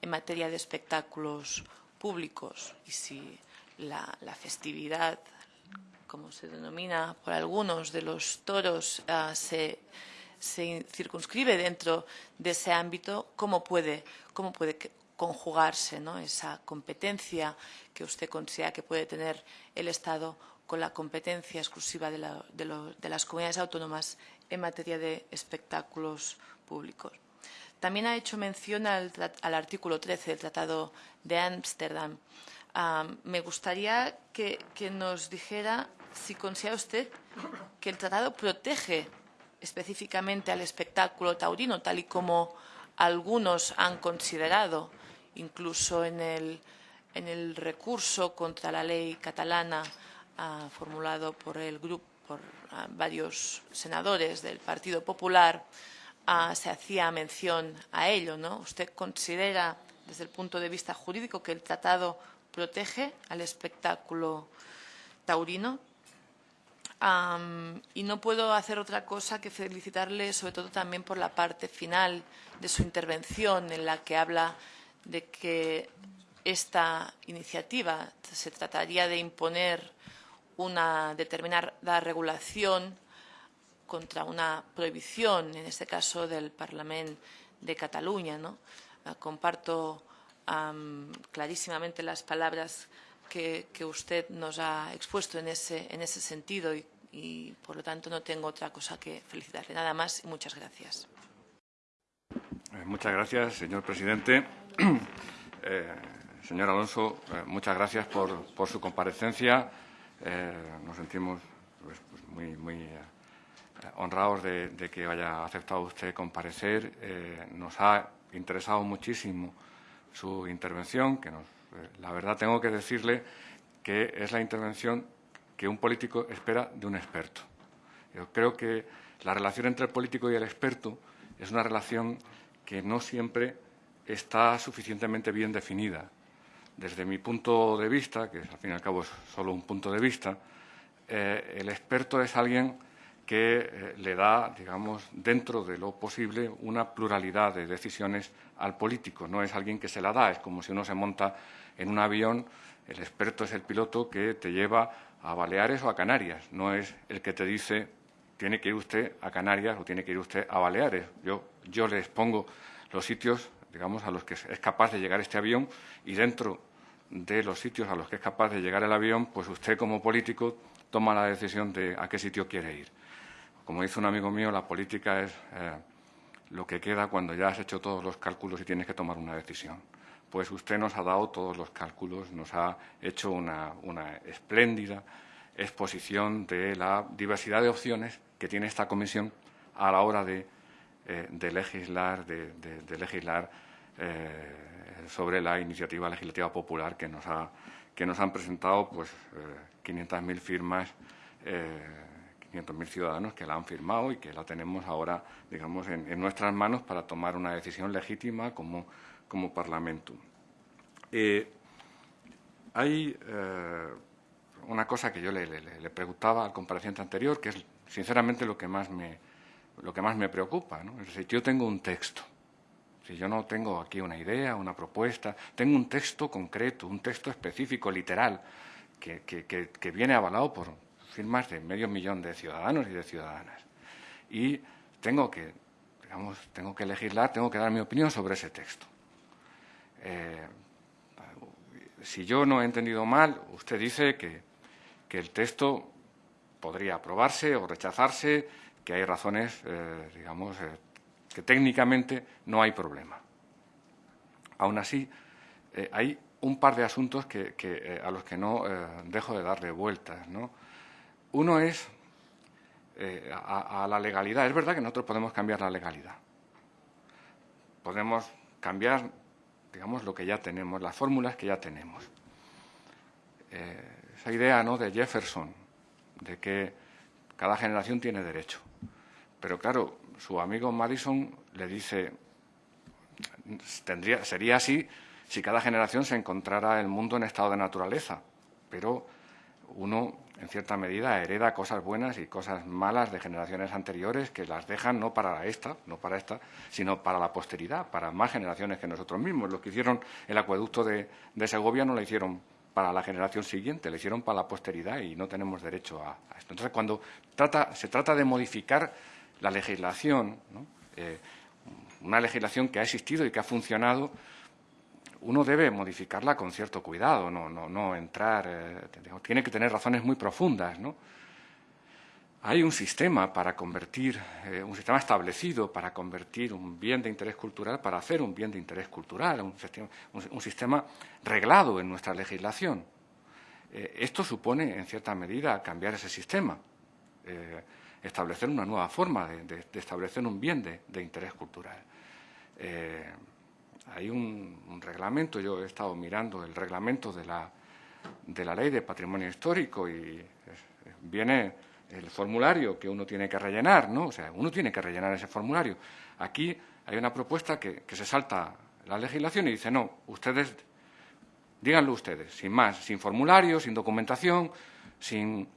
en materia de espectáculos públicos. Y si la, festividad, como se denomina por algunos de los toros, se se circunscribe dentro de ese ámbito, ¿cómo puede, cómo puede conjugarse esa competencia que usted considera que puede tener el Estado con la competencia exclusiva de, las comunidades autónomas en materia de espectáculos públicos? También ha hecho mención al, artículo 13 del Tratado de Ámsterdam. Um, me gustaría que nos dijera si considera usted que el tratado protege específicamente al espectáculo taurino, tal y como algunos han considerado, incluso en el, en el recurso contra la ley catalana uh, formulado por el grupo, por uh, varios senadores del Partido Popular, uh, se hacía mención a ello. ¿no? ¿Usted considera, desde el punto de vista jurídico, que el tratado protege al espectáculo taurino? Y no puedo hacer otra cosa que felicitarle, sobre todo también por la parte final de su intervención, en la que habla de que esta iniciativa se trataría de imponer una determinada regulación contra una prohibición, en este caso del Parlamento de Cataluña. ¿no? Uh, comparto clarísimamente las palabras que, usted nos ha expuesto en ese, en ese sentido y, por lo tanto, no tengo otra cosa que felicitarle. Nada más y muchas gracias. Eh, muchas gracias, señor presidente. Eh, señor Alonso, eh, muchas gracias por, por su comparecencia. Nos sentimos pues, pues muy, muy honrados de, de, que haya aceptado usted comparecer. Nos ha interesado muchísimo su intervención, que nos, la verdad tengo que decirle que es la intervención que un político espera de un experto. Yo creo que la relación entre el político y el experto es una relación que no siempre está suficientemente bien definida. Desde mi punto de vista, que al fin y al cabo es solo un punto de vista, eh, el experto es alguien que eh, le da, digamos, dentro de lo posible, una pluralidad de decisiones al político. No es alguien que se la da, es como si uno se monta en un avión, el experto es el piloto que te lleva a Baleares o a Canarias, no es el que te dice tiene que ir usted a Canarias o tiene que ir usted a Baleares. Yo, yo les pongo los sitios, digamos, a los que es capaz de llegar este avión y dentro de los sitios a los que es capaz de llegar el avión, pues usted como político toma la decisión de a qué sitio quiere ir. Como dice un amigo mío, la política es eh, lo que queda cuando ya has hecho todos los cálculos y tienes que tomar una decisión. Pues usted nos ha dado todos los cálculos, nos ha hecho una, espléndida exposición de la diversidad de opciones que tiene esta comisión a la hora de, eh, legislar, de, legislar eh, sobre la iniciativa legislativa popular que nos, ha, que nos han presentado pues, 500.000 firmas 500.000 ciudadanos que la han firmado y que la tenemos ahora, digamos, en, nuestras manos para tomar una decisión legítima como, como Parlamento. Eh, hay eh, una cosa que yo le, preguntaba al compareciente anterior, que es sinceramente lo que más me, lo que más me preocupa. ¿no? Es decir, yo tengo un texto. Si yo no tengo aquí una idea, una propuesta, tengo un texto concreto, un texto específico, literal, que, que viene avalado por, firmas de medio millón de ciudadanos y de ciudadanas. Y tengo que, digamos, tengo que legislar, tengo que dar mi opinión sobre ese texto. Eh, si yo no he entendido mal, usted dice que, que, el texto podría aprobarse o rechazarse, que hay razones, eh, digamos, eh, que técnicamente no hay problema. Aún así, hay un par de asuntos que, a los que no dejo de darle vueltas. ¿no? Uno es eh, a, la legalidad. Es verdad que nosotros podemos cambiar la legalidad. Podemos cambiar, digamos, lo que ya tenemos, las fórmulas que ya tenemos. Eh, esa idea ¿no? de Jefferson, de que cada generación tiene derecho. Pero claro, su amigo Madison le dice, tendría, sería así si cada generación se encontrara el mundo en estado de naturaleza. Pero uno en cierta medida, hereda cosas buenas y cosas malas de generaciones anteriores que las dejan no para esta, no para esta, sino para la posteridad, para más generaciones que nosotros mismos. Lo que hicieron el acueducto de, Segovia no lo hicieron para la generación siguiente, lo hicieron para la posteridad y no tenemos derecho a, esto. Entonces, cuando se trata de modificar la legislación, eh, una legislación que ha existido y que ha funcionado, uno debe modificarla con cierto cuidado, no, no, no entrar, eh, tiene que tener razones muy profundas. ¿no? Hay un sistema para convertir, eh, un sistema establecido para convertir un bien de interés cultural, para hacer un bien de interés cultural, un sistema, un, sistema reglado en nuestra legislación. Eh, esto supone, en cierta medida, cambiar ese sistema, establecer una nueva forma de, establecer un bien de, de interés cultural hay un, reglamento, yo he estado mirando el reglamento de la, de la ley de patrimonio histórico y viene el formulario que uno tiene que rellenar, ¿no? O sea, uno tiene que rellenar ese formulario. Aquí hay una propuesta que, se salta la legislación y dice, no, ustedes, díganlo ustedes, sin más, sin formulario, sin documentación, sin,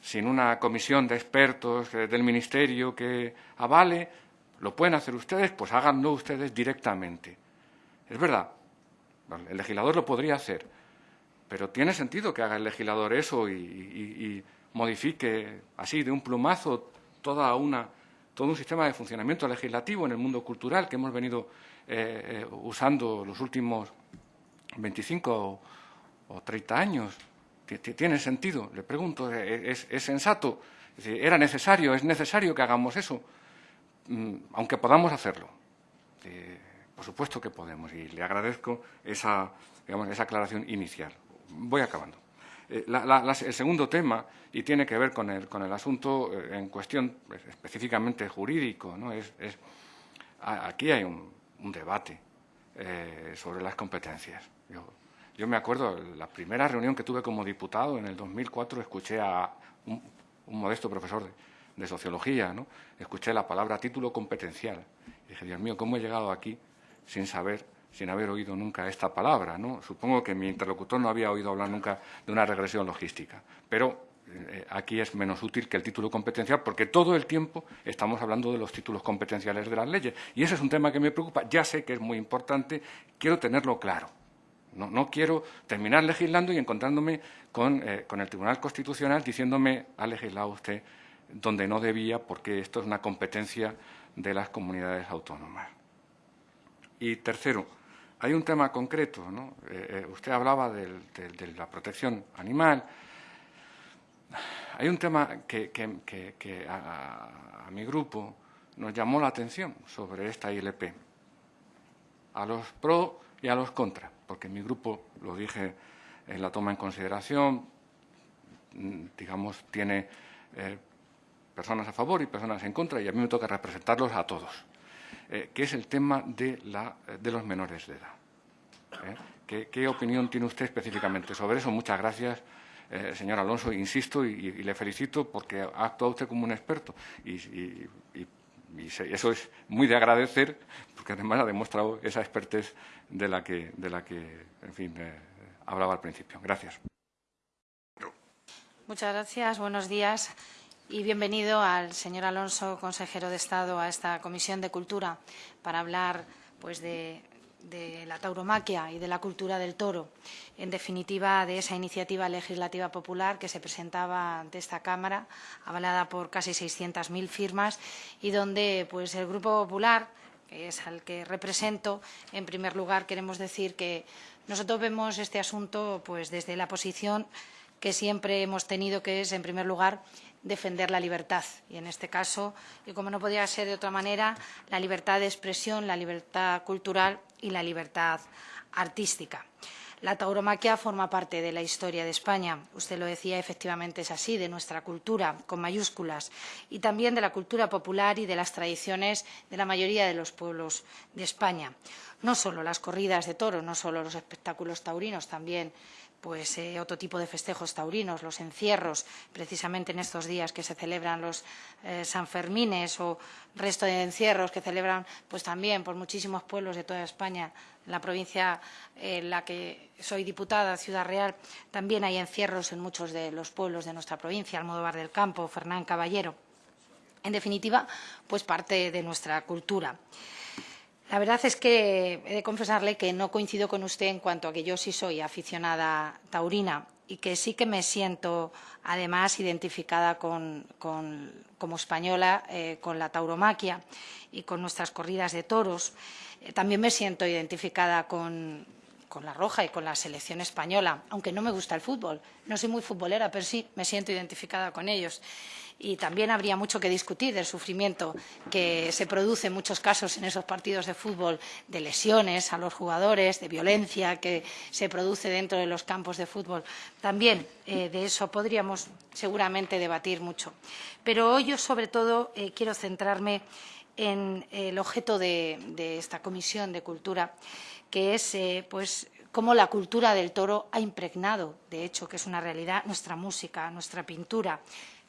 sin una comisión de expertos del Ministerio que avale, lo pueden hacer ustedes, pues háganlo ustedes directamente. Es verdad, el legislador lo podría hacer, pero ¿tiene sentido que haga el legislador eso y, modifique así de un plumazo toda una, todo un sistema de funcionamiento legislativo en el mundo cultural que hemos venido eh, eh, usando los últimos 25 o, 30 años? ¿Tiene sentido? Le pregunto, ¿es, sensato? ¿Era necesario? ¿Es necesario que hagamos eso? Mm, aunque podamos hacerlo. Por supuesto que podemos y le agradezco esa, esa aclaración inicial. Voy acabando. Eh, el segundo tema, y tiene que ver con el, con el asunto eh, en cuestión pues, específicamente jurídico, ¿no? es, aquí hay un, debate eh, sobre las competencias. Yo, me acuerdo, la primera reunión que tuve como diputado en el 2004, escuché a un, modesto profesor de, sociología, ¿no? escuché la palabra título competencial. Dije, Dios mío, ¿cómo he llegado aquí sin saber, sin haber oído nunca esta palabra. ¿no? Supongo que mi interlocutor no había oído hablar nunca de una regresión logística, pero eh, aquí es menos útil que el título competencial, porque todo el tiempo estamos hablando de los títulos competenciales de las leyes. Y ese es un tema que me preocupa. Ya sé que es muy importante, quiero tenerlo claro. No, quiero terminar legislando y encontrándome con, eh, con, el Tribunal Constitucional diciéndome ha legislado usted donde no debía porque esto es una competencia de las comunidades autónomas. Y tercero, hay un tema concreto. ¿no? Eh, eh, usted hablaba de la protección animal. Hay un tema que, a, mi grupo nos llamó la atención sobre esta ILP. A los pro y a los contra, porque mi grupo, lo dije en la toma en consideración, digamos, tiene eh, personas a favor y personas en contra, y a mí me toca representarlos a todos, eh, que es el tema de, los menores de edad. ¿eh? ¿Qué, opinión tiene usted específicamente sobre eso? Muchas gracias, eh, señor Alonso. Insisto y, le felicito porque ha actuado usted como un experto y, eso es muy de agradecer porque además ha demostrado esa expertez de la que, de la que en fin, hablaba al principio. Gracias. Muchas gracias. Buenos días y bienvenido al señor Alonso, consejero de Estado, a esta Comisión de Cultura para hablar pues, de, la tauromaquia y de la cultura del toro. En definitiva, de esa iniciativa legislativa popular que se presentaba ante esta Cámara, avalada por casi 600.000 firmas, y donde pues, el Grupo Popular, que es al que represento, en primer lugar queremos decir que nosotros vemos este asunto pues, desde la posición que siempre hemos tenido, que es, en primer lugar, defender la libertad. Y en este caso, y como no podía ser de otra manera, la libertad de expresión, la libertad cultural y la libertad artística. La tauromaquia forma parte de la historia de España. Usted lo decía, efectivamente es así, de nuestra cultura, con mayúsculas, y también de la cultura popular y de las tradiciones de la mayoría de los pueblos de España. No solo las corridas de toros, no solo los espectáculos taurinos, también pues eh, otro tipo de festejos taurinos, los encierros, precisamente en estos días que se celebran los eh, Sanfermines o resto de encierros que celebran pues también por muchísimos pueblos de toda España. En la provincia en la que soy diputada, Ciudad Real, también hay encierros en muchos de los pueblos de nuestra provincia, Almodóvar del Campo, Fernán Caballero. En definitiva, pues parte de nuestra cultura. La verdad es que he de confesarle que no coincido con usted en cuanto a que yo sí soy aficionada taurina y que sí que me siento además identificada con, como española eh, con la tauromaquia y con nuestras corridas de toros. Eh, también me siento identificada con, con la roja y con la selección española, aunque no me gusta el fútbol. No soy muy futbolera, pero sí me siento identificada con ellos y también habría mucho que discutir del sufrimiento que se produce en muchos casos en esos partidos de fútbol, de lesiones a los jugadores, de violencia que se produce dentro de los campos de fútbol. También eh, de eso podríamos seguramente debatir mucho. Pero hoy yo, sobre todo, eh, quiero centrarme en el objeto de, esta Comisión de Cultura, que es eh, pues, cómo la cultura del toro ha impregnado, de hecho, que es una realidad, nuestra música, nuestra pintura,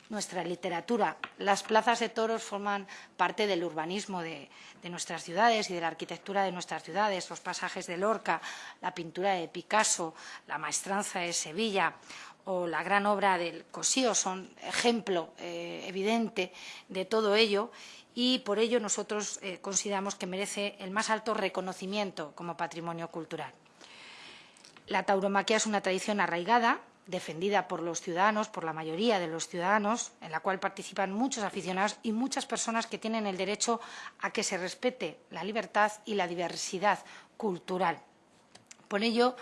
nuestra literatura. Las plazas de toros forman parte del urbanismo de, nuestras ciudades y de la arquitectura de nuestras ciudades. Los pasajes de Lorca, la pintura de Picasso, la maestranza de Sevilla o la gran obra del Cosío son ejemplo eh, evidente de todo ello y por ello nosotros eh, consideramos que merece el más alto reconocimiento como patrimonio cultural. La tauromaquia es una tradición arraigada defendida por los ciudadanos, por la mayoría de los ciudadanos, en la cual participan muchos aficionados y muchas personas que tienen el derecho a que se respete la libertad y la diversidad cultural. Por ello,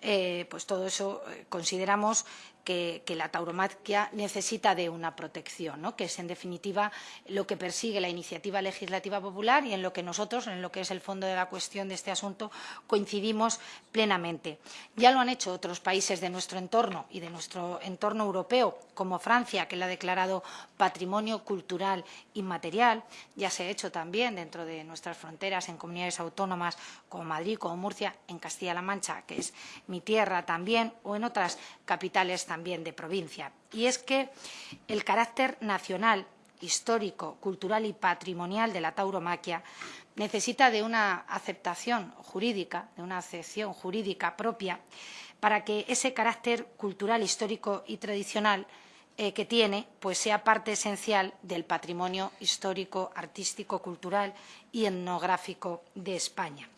eh, pues todo eso eh, consideramos que, la tauromaquia necesita de una protección, ¿no? que es en definitiva lo que persigue la iniciativa legislativa popular y en lo que nosotros, en lo que es el fondo de la cuestión de este asunto, coincidimos plenamente. Ya lo han hecho otros países de nuestro entorno y de nuestro entorno europeo, como Francia, que la ha declarado patrimonio cultural inmaterial. Ya se ha hecho también dentro de nuestras fronteras en comunidades autónomas como Madrid, como Murcia, en Castilla-La Mancha, que es mi tierra también, o en otras capitales también de provincia. Y es que el carácter nacional, histórico, cultural y patrimonial de la tauromaquia necesita de una aceptación jurídica, de una acepción jurídica propia, para que ese carácter cultural, histórico y tradicional eh, que tiene pues sea parte esencial del patrimonio histórico, artístico, cultural y etnográfico de España.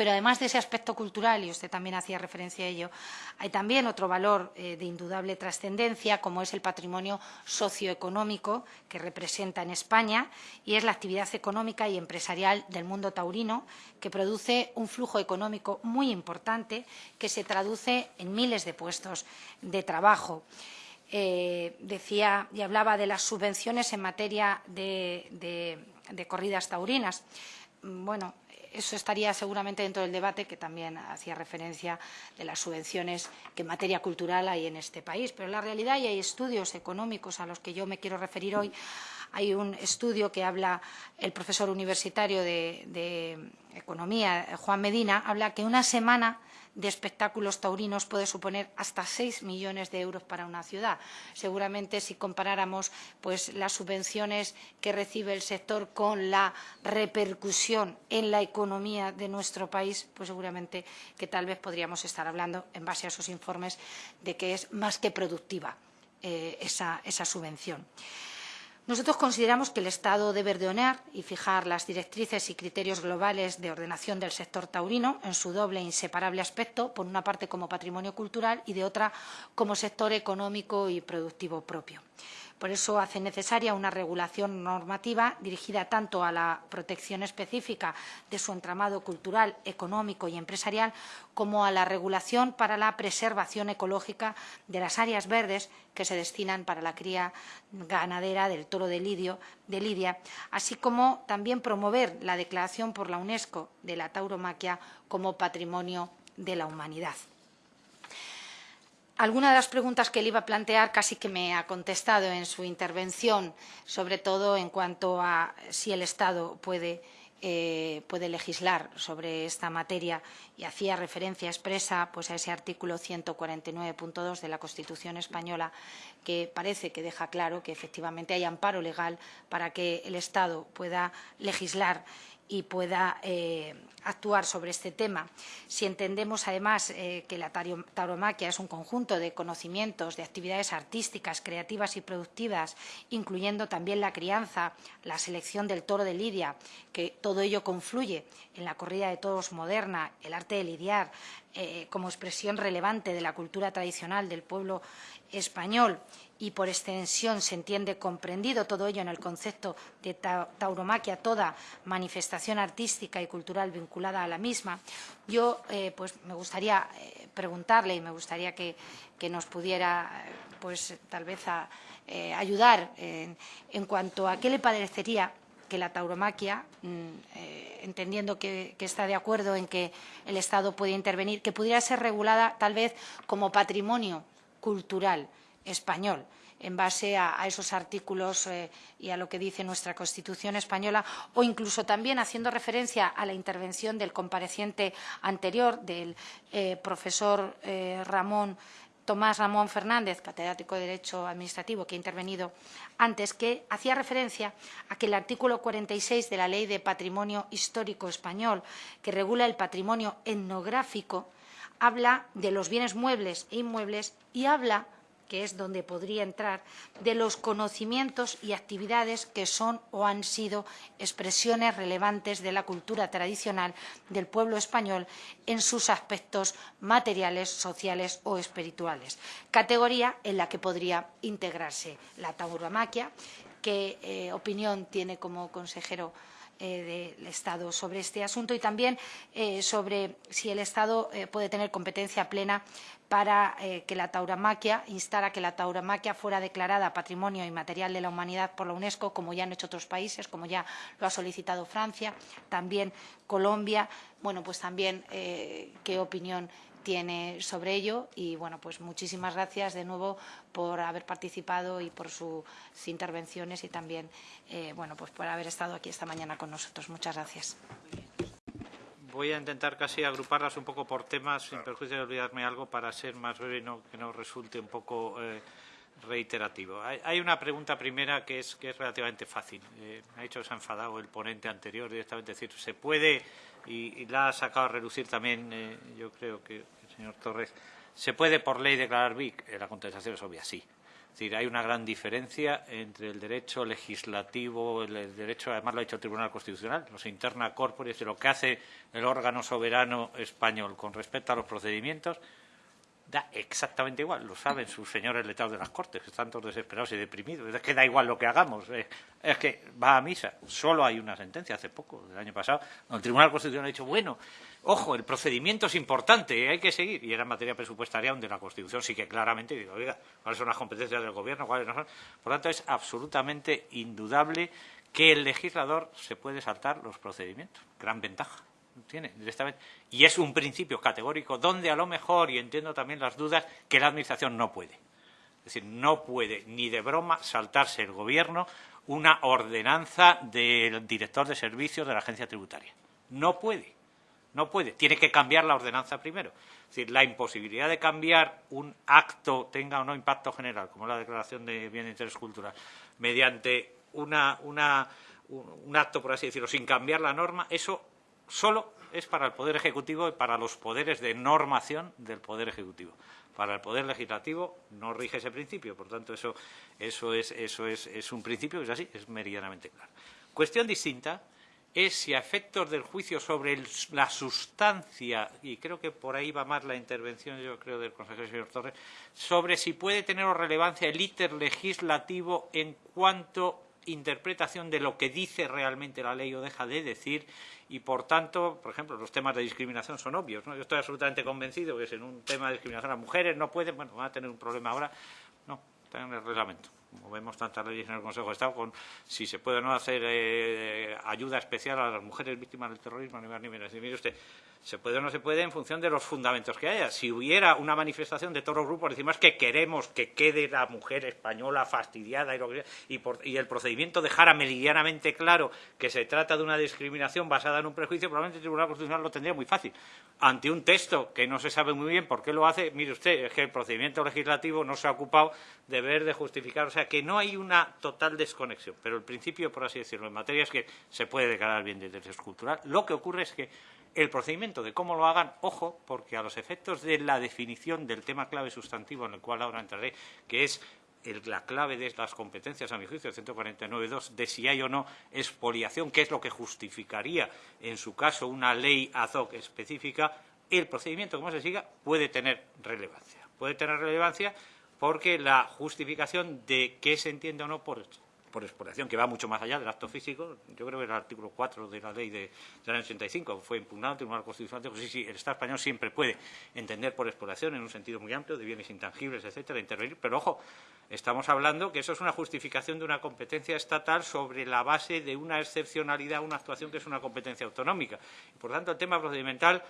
Pero además de ese aspecto cultural, y usted también hacía referencia a ello, hay también otro valor eh, de indudable trascendencia, como es el patrimonio socioeconómico que representa en España, y es la actividad económica y empresarial del mundo taurino, que produce un flujo económico muy importante que se traduce en miles de puestos de trabajo. Eh, decía y hablaba de las subvenciones en materia de, de, de corridas taurinas. Bueno, eso estaría seguramente dentro del debate que también hacía referencia de las subvenciones que en materia cultural hay en este país. Pero la realidad y hay estudios económicos a los que yo me quiero referir hoy. Hay un estudio que habla el profesor universitario de, de Economía, Juan Medina, habla que una semana de espectáculos taurinos puede suponer hasta 6 millones de euros para una ciudad. Seguramente si comparáramos pues, las subvenciones que recibe el sector con la repercusión en la economía de nuestro país, pues seguramente que tal vez podríamos estar hablando, en base a esos informes, de que es más que productiva eh, esa, esa subvención. Nosotros consideramos que el Estado debe ordenar y fijar las directrices y criterios globales de ordenación del sector taurino en su doble e inseparable aspecto, por una parte como patrimonio cultural y de otra como sector económico y productivo propio. Por eso hace necesaria una regulación normativa dirigida tanto a la protección específica de su entramado cultural, económico y empresarial, como a la regulación para la preservación ecológica de las áreas verdes que se destinan para la cría ganadera del toro de, Lidia, así como también promover la declaración por la UNESCO de la tauromaquia como patrimonio de la humanidad. Alguna de las preguntas que le iba a plantear casi que me ha contestado en su intervención, sobre todo en cuanto a si el Estado puede, eh, puede legislar sobre esta materia y hacía referencia expresa pues, a ese artículo 149.2 de la Constitución española que parece que deja claro que efectivamente hay amparo legal para que el Estado pueda legislar y pueda eh, actuar sobre este tema. Si entendemos además eh, que la tauromaquia es un conjunto de conocimientos, de actividades artísticas, creativas y productivas, incluyendo también la crianza, la selección del toro de lidia, que todo ello confluye en la corrida de toros moderna, el arte de lidiar, eh, como expresión relevante de la cultura tradicional del pueblo español y por extensión se entiende comprendido todo ello en el concepto de tauromaquia, toda manifestación artística y cultural vinculada a la misma, yo eh, pues me gustaría eh, preguntarle y me gustaría que, que nos pudiera pues tal vez eh, ayudar en, cuanto a qué le parecería que la tauromaquia, mm, eh, entendiendo que, que está de acuerdo en que el Estado puede intervenir, que pudiera ser regulada tal vez como patrimonio cultural español en base a, esos artículos eh, y a lo que dice nuestra Constitución española, o incluso también haciendo referencia a la intervención del compareciente anterior, del eh, profesor eh, Ramón Tomás Ramón Fernández, catedrático de Derecho Administrativo, que ha intervenido antes, que hacía referencia a que el artículo 46 de la Ley de Patrimonio Histórico Español, que regula el patrimonio etnográfico, habla de los bienes muebles e inmuebles y habla que es donde podría entrar, de los conocimientos y actividades que son o han sido expresiones relevantes de la cultura tradicional del pueblo español en sus aspectos materiales, sociales o espirituales, categoría en la que podría integrarse la tauromaquia. ¿Qué eh, opinión tiene como consejero eh, del Estado sobre este asunto y también eh, sobre si el Estado eh, puede tener competencia plena para que la tauromaquia, instar a que la tauromaquia fuera declarada Patrimonio Inmaterial de la Humanidad por la UNESCO, como ya han hecho otros países, como ya lo ha solicitado Francia, también Colombia. Bueno, pues también qué opinión tiene sobre ello y bueno pues muchísimas gracias de nuevo por haber participado y por sus intervenciones y también eh, bueno pues por haber estado aquí esta mañana con nosotros muchas gracias voy a intentar casi agruparlas un poco por temas sin perjuicio de olvidarme algo para ser más breve y no, que no resulte un poco eh, reiterativo. Hay, hay, una pregunta primera que es, que es relativamente fácil. Eh, me ha dicho que se ha enfadado el ponente anterior directamente decir, se puede y, la ha sacado a relucir también, eh, yo creo que el señor Torres, ¿se puede por ley declarar BIC? Eh, la contestación es obvia, sí. Es decir, hay una gran diferencia entre el derecho legislativo, el derecho, además lo ha dicho el Tribunal Constitucional, los interna corporis, de lo que hace el órgano soberano español con respecto a los procedimientos, da exactamente igual, lo saben sus señores letrados de las Cortes, que están todos desesperados y deprimidos. Es que da igual lo que hagamos, eh, es que va a misa. Solo hay una sentencia hace poco, del año pasado, donde el Tribunal Constitucional ha dicho, bueno, ojo, el procedimiento es importante, hay que seguir. Y era en materia presupuestaria donde la Constitución sí que claramente dice, oiga, cuáles son las competencias del Gobierno, cuáles no son. Por tanto, es absolutamente indudable que el legislador se puede saltar los procedimientos. Gran ventaja tiene directamente. Y es un principio categórico donde a lo mejor, y entiendo también las dudas, que la Administración no puede. Es decir, no puede ni de broma saltarse el Gobierno una ordenanza del director de servicios de la agencia tributaria. No puede. No puede. Tiene que cambiar la ordenanza primero. Es decir, la imposibilidad de cambiar un acto, tenga o no impacto general, como la declaración de bien de interés cultural, mediante una, una, un acto, por así decirlo, sin cambiar la norma, eso solo es para el Poder Ejecutivo y para los poderes de normación del Poder Ejecutivo. Para el Poder Legislativo no rige ese principio, por tanto, eso, es, un principio que es así, es meridianamente claro. Cuestión distinta es si a efectos del juicio sobre la sustancia, y creo que por ahí va más la intervención, yo creo, del consejero señor Torres, sobre si puede tener relevancia el íter legislativo en cuanto interpretación de lo que dice realmente la ley o deja de decir y por tanto, por ejemplo, los temas de discriminación son obvios. ¿no? Yo estoy absolutamente convencido que si en un tema de discriminación las mujeres no pueden, bueno, van a tener un problema ahora. No, está en el reglamento. Como vemos tantas leyes en el Consejo de Estado, con si se puede o no hacer eh, ayuda especial a las mujeres víctimas del terrorismo a nivel nivel. Mire usted, se puede o no se puede en función de los fundamentos que haya. Si hubiera una manifestación de todos los grupos, decimos que queremos que quede la mujer española fastidiada y, y, el procedimiento dejara meridianamente claro que se trata de una discriminación basada en un prejuicio, probablemente el Tribunal Constitucional lo tendría muy fácil. Ante un texto que no se sabe muy bien por qué lo hace, mire usted, es que el procedimiento legislativo no se ha ocupado de ver, de justificar, o sea que no hay una total desconexión. Pero el principio, por así decirlo, en materia es que se puede declarar bien de interés cultural. Lo que ocurre es que el procedimiento de cómo lo hagan, ojo, porque a los efectos de la definición del tema clave sustantivo en el cual ahora entraré, que es la clave de las competencias, a mi juicio, 149.2, de si hay o no expoliación, que es lo que justificaría, en su caso, una ley ad hoc específica, el procedimiento, como se siga, puede tener relevancia. Puede tener relevancia porque la justificación de qué se entiende o no por por exploración, que va mucho más allá del acto físico. Yo creo que el artículo 4 de la ley de, del año 85 fue impugnado el Tribunal Constitucional. Dijo, sí, sí, el Estado español siempre puede entender por exploración en un sentido muy amplio de bienes intangibles, etcétera, intervenir. Pero, ojo, estamos hablando que eso es una justificación de una competencia estatal sobre la base de una excepcionalidad, una actuación que es una competencia autonómica. Y, por tanto, el tema procedimental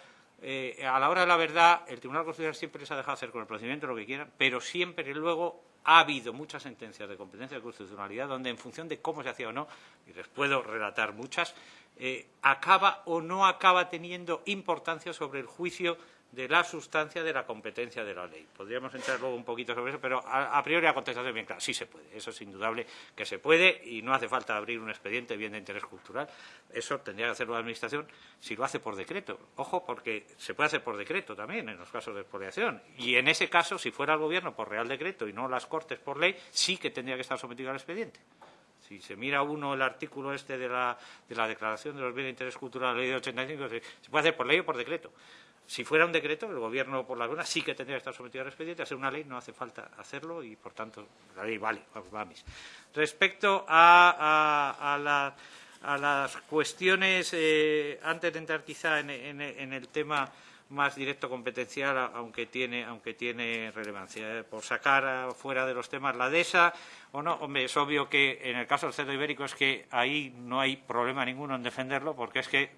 eh, a la hora de la verdad, el Tribunal Constitucional siempre les ha dejado hacer con el procedimiento lo que quieran, pero siempre luego ha habido muchas sentencias de competencia de constitucionalidad donde, en función de cómo se hacía o no, y les puedo relatar muchas, eh, acaba o no acaba teniendo importancia sobre el juicio de la sustancia de la competencia de la ley. Podríamos entrar luego un poquito sobre eso, pero a, priori la contestación es bien clara. Sí se puede, eso es indudable que se puede y no hace falta abrir un expediente bien de interés cultural. Eso tendría que hacerlo la Administración si lo hace por decreto. Ojo, porque se puede hacer por decreto también en los casos de expoliación. Y en ese caso, si fuera el Gobierno por Real Decreto y no las Cortes por ley, sí que tendría que estar sometido al expediente. Si se mira uno el artículo este de la, de la Declaración de los Bienes de Interés Cultural, la ley de 85, se puede hacer por ley o por decreto. Si fuera un decreto, el Gobierno por la luna sí que tendría que estar sometido al expediente. Hacer una ley no hace falta hacerlo y, por tanto, la ley vale. Vamos, Respecto a, las cuestiones, eh, antes de entrar quizá en, el tema más directo competencial, aunque tiene, aunque tiene relevancia. Eh, por sacar fuera de los temas la DESA, o no, hombre, es obvio que en el caso del cerdo ibérico es que ahí no hay problema ninguno en defenderlo, porque es que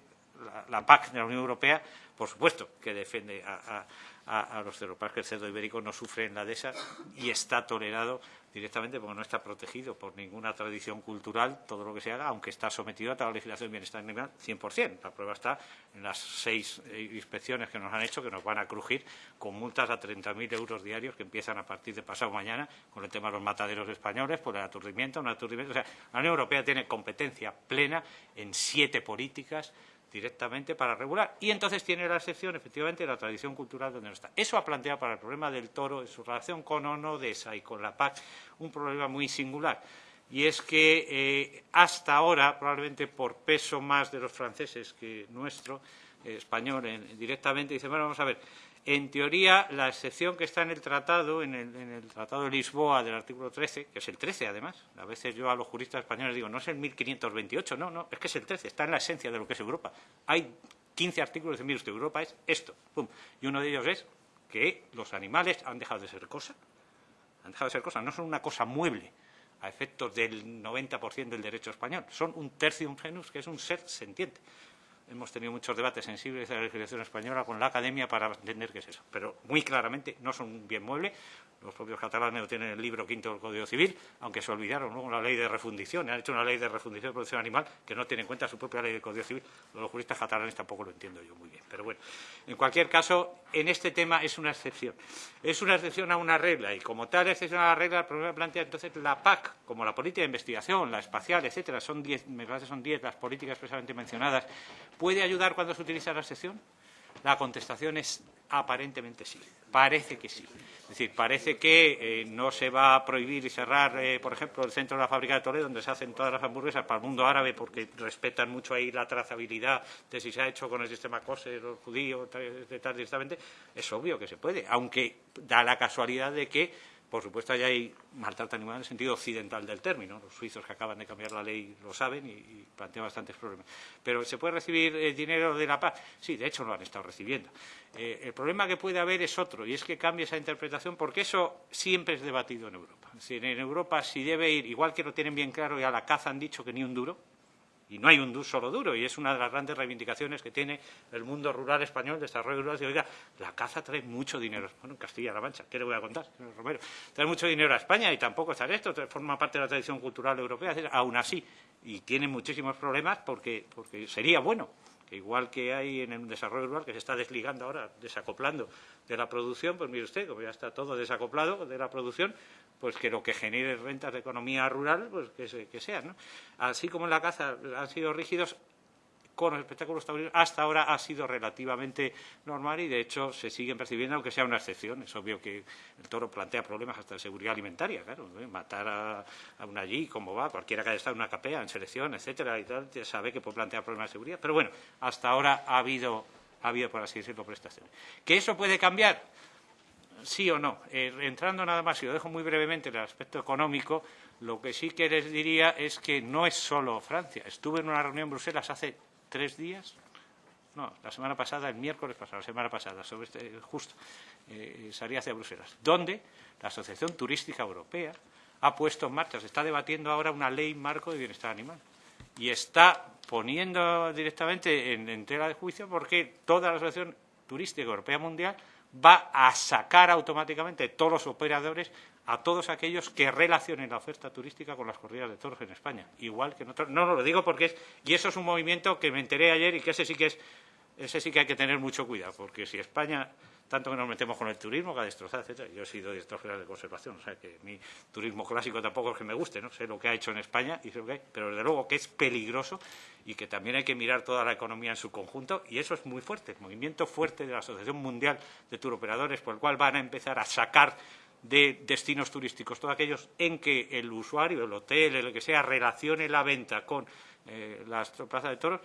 la PAC de la Unión Europea por supuesto que defiende a, los cerdos, que el cerdo ibérico no sufre en la dehesa y está tolerado directamente porque no está protegido por ninguna tradición cultural, todo lo que se haga, aunque está sometido a toda la legislación de bienestar animal 100%. La prueba está en las seis eh, inspecciones que nos han hecho, que nos van a crujir con multas a 30.000 euros diarios que empiezan a partir de pasado mañana con el tema de los mataderos españoles por el aturdimiento. Un aturdimiento. O sea, la Unión Europea tiene competencia plena en siete políticas directamente para regular. Y entonces tiene la excepción, efectivamente, de la tradición cultural donde no está. Eso ha planteado para el problema del toro, en su relación con Onodesa y con la PAC, un problema muy singular. Y es que eh, hasta ahora, probablemente por peso más de los franceses que nuestro, eh, español, directamente, dice, bueno, vamos a ver, en teoría, la excepción que está en el tratado, en el, Tratado de Lisboa del artículo 13, que es el 13 además, a veces yo a los juristas españoles digo, no es el 1528, no, no, es que es el 13, está en la esencia de lo que es Europa. Hay 15 artículos de mire usted, Europa es esto, pum. Y uno de ellos es que los animales han dejado de ser cosa, han dejado de ser cosa, no son una cosa mueble a efectos del 90% del derecho español, son un tercio genus, que es un ser sentiente hemos tenido muchos debates sensibles de la legislación española con la academia para entender qué es eso. Pero muy claramente no son un bien mueble. Los propios catalanes lo tienen en el libro quinto del Código Civil, aunque se olvidaron luego la ley de refundición. Han hecho una ley de refundición de producción animal que no tiene en cuenta su propia ley del Código Civil. Los juristas catalanes tampoco lo entiendo yo muy bien. Pero bueno, en cualquier caso, en este tema es una excepción. Es una excepción a una regla y como tal excepción a la regla, el problema plantea entonces la PAC, como la política de investigación, la espacial, etcétera, son diez, me parece son diez las políticas expresamente mencionadas, ¿puede ayudar cuando se utiliza la excepción? La contestación es aparentemente sí. Parece que sí. Es decir, parece que eh, no se va a prohibir y cerrar, eh, por ejemplo, el centro de la fábrica de Toledo, donde se hacen todas las hamburguesas para el mundo árabe, porque respetan mucho ahí la trazabilidad de si se ha hecho con el sistema COSE, los judíos, de tal directamente. Es obvio que se puede, aunque da la casualidad de que por supuesto, allá hay maltrato animal en el sentido occidental del término. Los suizos que acaban de cambiar la ley lo saben y, plantean bastantes problemas. Pero ¿se puede recibir dinero de la paz? Sí, de hecho lo han estado recibiendo. Eh, el problema que puede haber es otro, y es que cambie esa interpretación, porque eso siempre es debatido en Europa. en Europa, si debe ir, igual que lo tienen bien claro, y a la caza han dicho que ni un duro, y no hay un solo duro, y es una de las grandes reivindicaciones que tiene el mundo rural español, desarrollo rural. oiga, la caza trae mucho dinero. Bueno, en Castilla-La Mancha, ¿qué le voy a contar, señor Romero? Trae mucho dinero a España y tampoco está esto, forma parte de la tradición cultural europea, aún así, y tiene muchísimos problemas porque, porque sería bueno igual que hay en el desarrollo rural, que se está desligando ahora, desacoplando de la producción, pues mire usted, como ya está todo desacoplado de la producción, pues que lo que genere rentas de economía rural, pues que, que sea. ¿no? Así como en la caza han sido rígidos, con los espectáculos taurinos hasta ahora ha sido relativamente normal y de hecho se siguen percibiendo aunque sea una excepción. Es obvio que el toro plantea problemas hasta de seguridad alimentaria, claro, matar a, un allí, como va, cualquiera que haya estado en una capea, en selección, etcétera y tal, ya sabe que puede plantear problemas de seguridad. Pero bueno, hasta ahora ha habido, ha habido por así decirlo, prestaciones. ¿Que eso puede cambiar? sí o no. Eh, entrando nada más, y lo dejo muy brevemente en el aspecto económico, lo que sí que les diría es que no es solo Francia. Estuve en una reunión en Bruselas hace tres días, no, la semana pasada, el miércoles pasado, la semana pasada, sobre este, justo, eh, salí hacia Bruselas, donde la Asociación Turística Europea ha puesto en marcha, se está debatiendo ahora una ley marco de bienestar animal y está poniendo directamente en, en tela de juicio porque toda la Asociación Turística Europea Mundial va a sacar automáticamente todos los operadores a todos aquellos que relacionen la oferta turística con las corridas de toros en España. Igual que en otros. No, no lo digo porque es. Y eso es un movimiento que me enteré ayer y que ese sí que es. Ese sí que hay que tener mucho cuidado, porque si España tanto que nos metemos con el turismo, que ha destrozado, etcétera. Yo he sido director general de conservación, o sea que mi turismo clásico tampoco es que me guste, no sé lo que ha hecho en España, y sé lo que hay, pero desde luego que es peligroso y que también hay que mirar toda la economía en su conjunto, y eso es muy fuerte, el movimiento fuerte de la Asociación Mundial de Turoperadores, por el cual van a empezar a sacar de destinos turísticos, todos aquellos en que el usuario, el hotel, el que sea, relacione la venta con eh, la plaza de toros,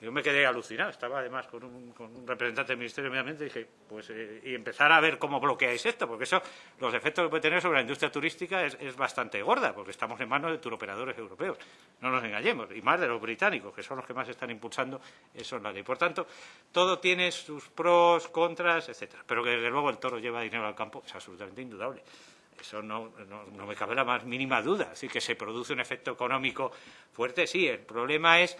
yo me quedé alucinado. Estaba además con un, representante del Ministerio de Medio Ambiente y dije, pues, eh, y empezar a ver cómo bloqueáis esto, porque eso, los efectos que puede tener sobre la industria turística es, bastante gorda, porque estamos en manos de turoperadores europeos. No nos engañemos, y más de los británicos, que son los que más están impulsando eso en la ley. Por tanto, todo tiene sus pros, contras, etcétera. Pero que desde luego el toro lleva dinero al campo es absolutamente indudable. Eso no, me cabe la más mínima duda. Así que se produce un efecto económico fuerte, sí. El problema es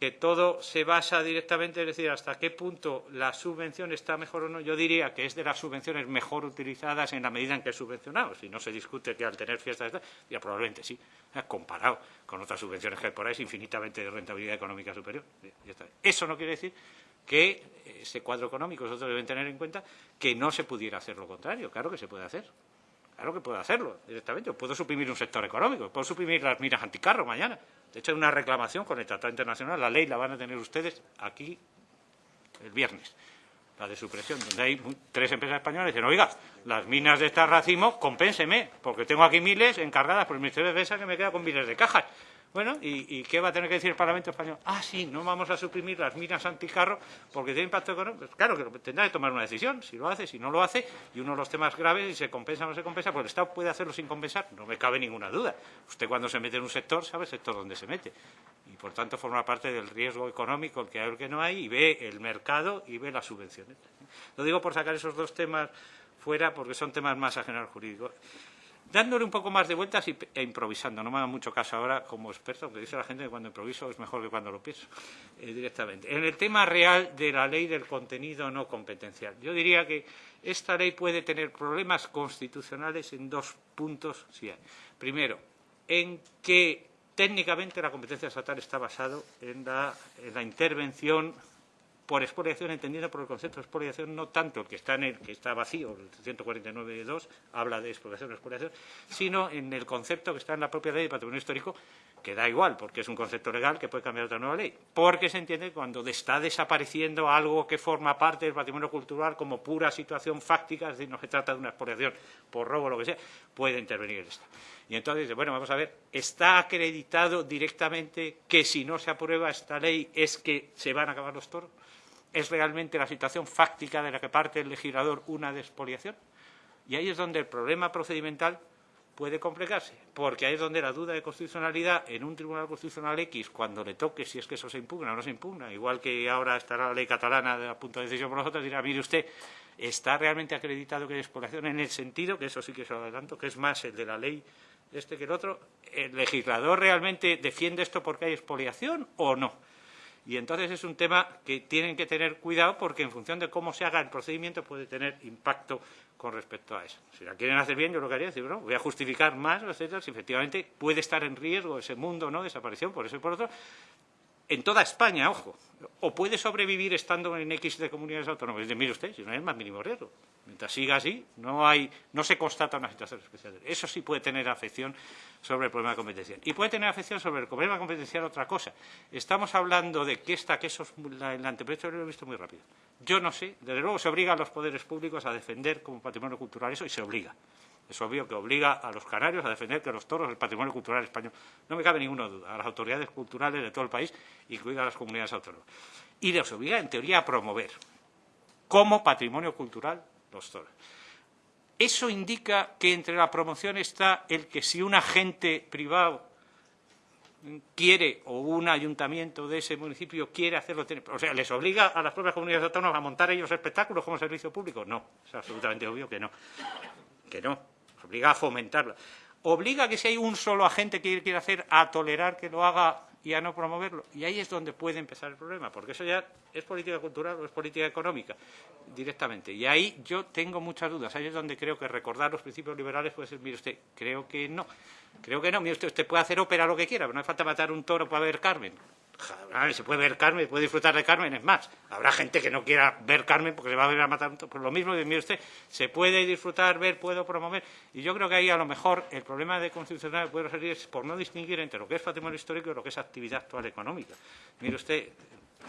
que todo se basa directamente, es decir, hasta qué punto la subvención está mejor o no. Yo diría que es de las subvenciones mejor utilizadas en la medida en que es subvencionado. Si no se discute que al tener fiestas, ya probablemente sí, comparado con otras subvenciones que hay por ahí, es infinitamente de rentabilidad económica superior. Eso no quiere decir que ese cuadro económico, nosotros deben tener en cuenta que no se pudiera hacer lo contrario. Claro que se puede hacer. Claro que puedo hacerlo directamente. puedo suprimir un sector económico. Puedo suprimir las miras anticarro mañana. De hecho, hay una reclamación con el Tratado Internacional. La ley la van a tener ustedes aquí el viernes, la de supresión, donde hay tres empresas españolas que dicen, oiga, las minas de esta racimo, compénseme, porque tengo aquí miles encargadas por el Ministerio de Defensa que me queda con miles de cajas. Bueno, ¿y, qué va a tener que decir el Parlamento español? Ah, sí, no vamos a suprimir las minas anticarro porque tiene impacto económico. Pues claro, que tendrá que tomar una decisión, si lo hace, si no lo hace, y uno de los temas graves, si se compensa o no se compensa, pues el Estado puede hacerlo sin compensar, no me cabe ninguna duda. Usted cuando se mete en un sector sabe el sector donde se mete. Y por tanto forma parte del riesgo económico, el que hay o el que no hay, y ve el mercado y ve las subvenciones. Lo digo por sacar esos dos temas fuera porque son temas más ajenos al jurídico dándole un poco más de vueltas e improvisando. No me da mucho caso ahora como experto, porque dice la gente que cuando improviso es mejor que cuando lo pienso eh, directamente. En el tema real de la ley del contenido no competencial, yo diría que esta ley puede tener problemas constitucionales en dos puntos. Primero, en que técnicamente la competencia estatal está basada en la, en la intervención por expoliación, entendiendo por el concepto de expoliación, no tanto el que está en el que está vacío, el 149.2 habla de expoliación o expoliación, sino en el concepto que está en la propia ley de patrimonio histórico, que da igual, porque es un concepto legal que puede cambiar otra nueva ley, porque se entiende que cuando está desapareciendo algo que forma parte del patrimonio cultural como pura situación fáctica, es decir, no se trata de una expoliación por robo o lo que sea, puede intervenir el Estado. Y entonces dice, bueno, vamos a ver, ¿está acreditado directamente que si no se aprueba esta ley es que se van a acabar los toros? Es realmente la situación fáctica de la que parte el legislador una despoliación. Y ahí es donde el problema procedimental puede complicarse, porque ahí es donde la duda de constitucionalidad en un tribunal constitucional X, cuando le toque si es que eso se impugna o no se impugna, igual que ahora estará la ley catalana a punto de decisión por nosotros, dirá, mire usted, ¿está realmente acreditado que hay expoliación en el sentido, que eso sí que se lo adelanto, que es más el de la ley este que el otro, ¿el legislador realmente defiende esto porque hay expoliación o no? Y entonces es un tema que tienen que tener cuidado porque en función de cómo se haga el procedimiento puede tener impacto con respecto a eso. Si la quieren hacer bien, yo lo que haría es decir, bueno, voy a justificar más, etcétera, si efectivamente puede estar en riesgo ese mundo, ¿no?, desaparición, por eso y por otro, en toda España, ojo, o puede sobrevivir estando en X de comunidades autónomas. Mire usted, si no hay más mínimo riesgo. Mientras siga así, no, hay, no se constata una situación especial. Eso sí puede tener afección sobre el problema competencial. Y puede tener afección sobre el problema competencial otra cosa. Estamos hablando de que esta, que eso es el anteproyecto lo he visto muy rápido. Yo no sé, desde luego se obliga a los poderes públicos a defender como patrimonio cultural eso y se obliga. Es obvio que obliga a los canarios a defender que los toros del patrimonio cultural español. No me cabe ninguna duda. A las autoridades culturales de todo el país, incluidas las comunidades autónomas. Y les obliga, en teoría, a promover como patrimonio cultural los toros. Eso indica que entre la promoción está el que si un agente privado quiere o un ayuntamiento de ese municipio quiere hacerlo, o sea, les obliga a las propias comunidades autónomas a montar ellos espectáculos como servicio público. No, es absolutamente obvio que no, que no, obliga a fomentarlo. Obliga que si hay un solo agente que quiere hacer a tolerar que lo haga y a no promoverlo. Y ahí es donde puede empezar el problema, porque eso ya es política cultural o es política económica directamente. Y ahí yo tengo muchas dudas. Ahí es donde creo que recordar los principios liberales puede ser, mire usted, creo que no. Creo que no. Mire usted, usted puede hacer ópera lo que quiera, pero no hace falta matar un toro para ver Carmen se puede ver Carmen, puede disfrutar de Carmen, es más, habrá gente que no quiera ver Carmen porque se va a ver a matar por lo mismo, mire usted, se puede disfrutar, ver, puedo promover, y yo creo que ahí a lo mejor el problema de constitucional puede ser es por no distinguir entre lo que es patrimonio histórico y lo que es actividad actual económica. Mire usted,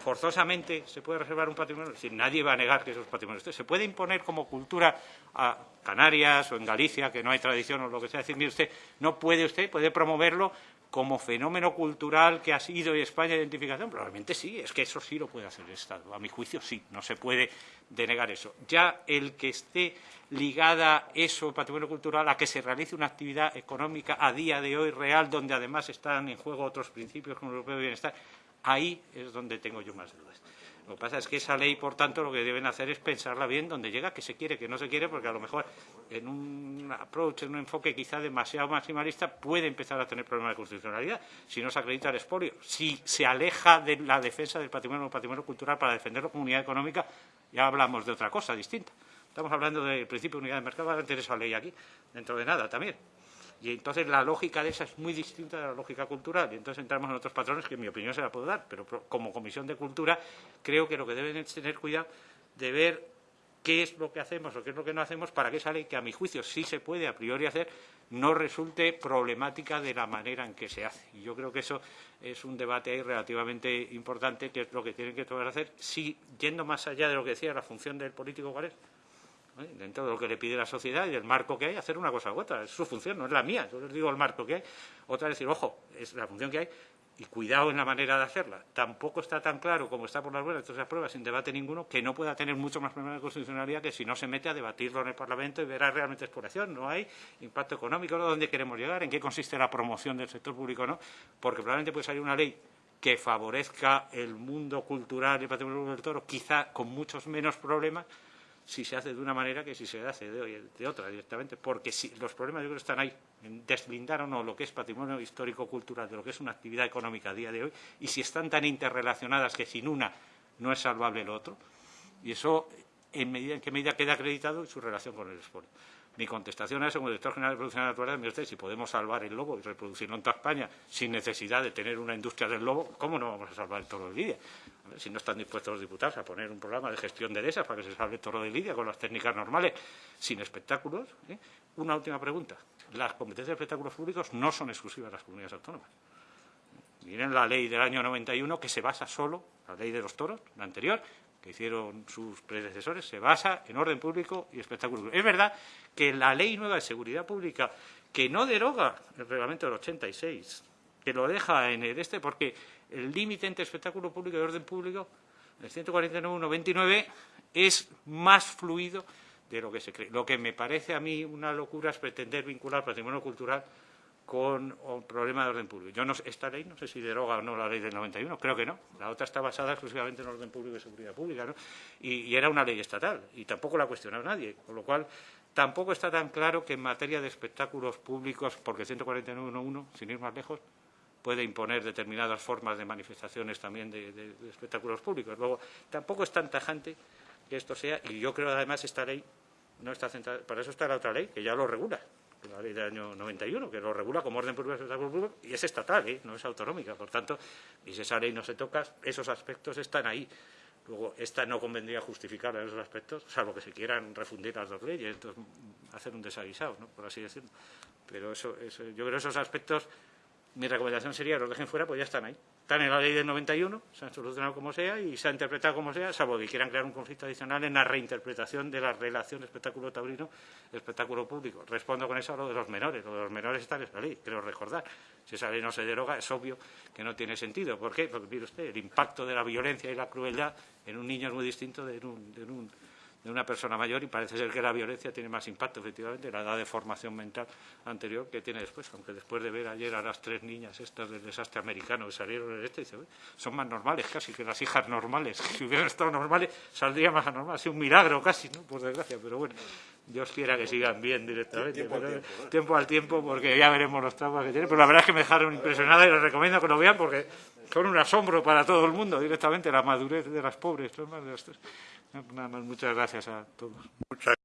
forzosamente se puede reservar un patrimonio, es decir, nadie va a negar que eso es patrimonio. Usted se puede imponer como cultura a Canarias o en Galicia, que no hay tradición o lo que sea, decir, mire usted, no puede usted, puede promoverlo como fenómeno cultural que ha sido España identificación? Probablemente sí, es que eso sí lo puede hacer el Estado. A mi juicio sí, no se puede denegar eso. Ya el que esté ligada eso, patrimonio cultural, a que se realice una actividad económica a día de hoy real, donde además están en juego otros principios como el europeo de bienestar, ahí es donde tengo yo más dudas. Lo que pasa es que esa ley, por tanto, lo que deben hacer es pensarla bien donde llega, que se quiere, que no se quiere, porque a lo mejor en un approach, en un enfoque quizá demasiado maximalista, puede empezar a tener problemas de constitucionalidad si no se acredita el expolio. Si se aleja de la defensa del patrimonio, patrimonio cultural para defender la comunidad económica, ya hablamos de otra cosa distinta. Estamos hablando del principio de unidad de mercado, va a tener esa ley aquí, dentro de nada también. Y entonces la lógica de esa es muy distinta de la lógica cultural. Y entonces entramos en otros patrones que en mi opinión se la puedo dar. Pero como Comisión de Cultura creo que lo que deben es tener cuidado de ver qué es lo que hacemos o qué es lo que no hacemos para que esa ley, que a mi juicio sí se puede a priori hacer, no resulte problemática de la manera en que se hace. Y yo creo que eso es un debate ahí relativamente importante, que es lo que tienen que todos hacer, si, yendo más allá de lo que decía la función del político cuál es, dentro de lo que le pide la sociedad y del marco que hay, hacer una cosa u otra. Es su función, no es la mía. Yo les digo el marco que hay. Otra es decir, ojo, es la función que hay, y cuidado en la manera de hacerla. Tampoco está tan claro como está por las buenas todas esas pruebas sin debate ninguno que no pueda tener mucho más problema de constitucionalidad que si no se mete a debatirlo en el Parlamento y verá realmente exploración. No hay impacto económico, ¿no? ¿dónde queremos llegar? ¿En qué consiste la promoción del sector público? no Porque probablemente puede salir una ley que favorezca el mundo cultural y patrimonio del toro, quizá con muchos menos problemas, si se hace de una manera que si se hace de, de otra directamente, porque si, los problemas yo creo están ahí, en deslindar o no lo que es patrimonio histórico-cultural de lo que es una actividad económica a día de hoy, y si están tan interrelacionadas que sin una no es salvable el otro, y eso en, medida, en qué medida queda acreditado en su relación con el esfuerzo. Mi contestación a eso, como director general de producción natural, me dice, si podemos salvar el lobo y reproducirlo en toda España sin necesidad de tener una industria del lobo, ¿cómo no vamos a salvar el toro de Lidia? Si no están dispuestos los diputados a poner un programa de gestión de dehesas para que se salve toro de Lidia con las técnicas normales, sin espectáculos. ¿eh? Una última pregunta. Las competencias de espectáculos públicos no son exclusivas de las comunidades autónomas. Miren la ley del año 91 que se basa solo, la ley de los toros, la anterior, que hicieron sus predecesores se basa en orden público y espectáculo Es verdad que la ley nueva de seguridad pública, que no deroga el reglamento del 86, que lo deja en el este, porque el límite entre espectáculo público y orden público, el 149.129, es más fluido de lo que se cree. Lo que me parece a mí una locura es pretender vincular patrimonio cultural con un problema de orden público. Yo no, esta ley no sé si deroga o no la ley del 91, creo que no. La otra está basada exclusivamente en orden público y seguridad pública, ¿no? Y, era una ley estatal y tampoco la ha cuestionado nadie, con lo cual tampoco está tan claro que en materia de espectáculos públicos, porque 149.1.1, sin ir más lejos, puede imponer determinadas formas de manifestaciones también de, de, espectáculos públicos. Luego, tampoco es tan tajante que esto sea, y yo creo además esta ley no está centrada, para eso está la otra ley, que ya lo regula, la ley del año 91, que lo regula como orden público de público, y es estatal, ¿eh? no es autonómica. Por tanto, si esa ley no se toca, esos aspectos están ahí. Luego, esta no convendría justificar esos aspectos, salvo que se quieran refundir las dos leyes, entonces hacer un desaguisado, ¿no? por así decirlo. Pero eso, eso, yo creo que esos aspectos mi recomendación sería que los dejen fuera, pues ya están ahí. Están en la ley del 91, se han solucionado como sea y se ha interpretado como sea, salvo que quieran crear un conflicto adicional en la reinterpretación de la relación espectáculo taurino espectáculo público. Respondo con eso a lo de los menores. Lo de los menores está en esa ley, creo recordar. Si esa ley no se deroga, es obvio que no tiene sentido. ¿Por qué? Porque, mire usted, el impacto de la violencia y la crueldad en un niño es muy distinto de de un de una persona mayor y parece ser que la violencia tiene más impacto, efectivamente, la edad de formación mental anterior que tiene después, aunque después de ver ayer a las tres niñas estas del desastre americano que salieron en este, dice, son más normales casi que las hijas normales, si hubieran estado normales saldría más anormal, ha un milagro casi, ¿no? por desgracia, pero bueno, Dios quiera que sigan bien directamente, tiempo, pero, al tiempo, tiempo al tiempo, porque ya veremos los traumas que tienen, pero la verdad es que me dejaron impresionada y les recomiendo que lo vean porque son un asombro para todo el mundo directamente, la madurez de las pobres, muchas gracias a todos. Muchas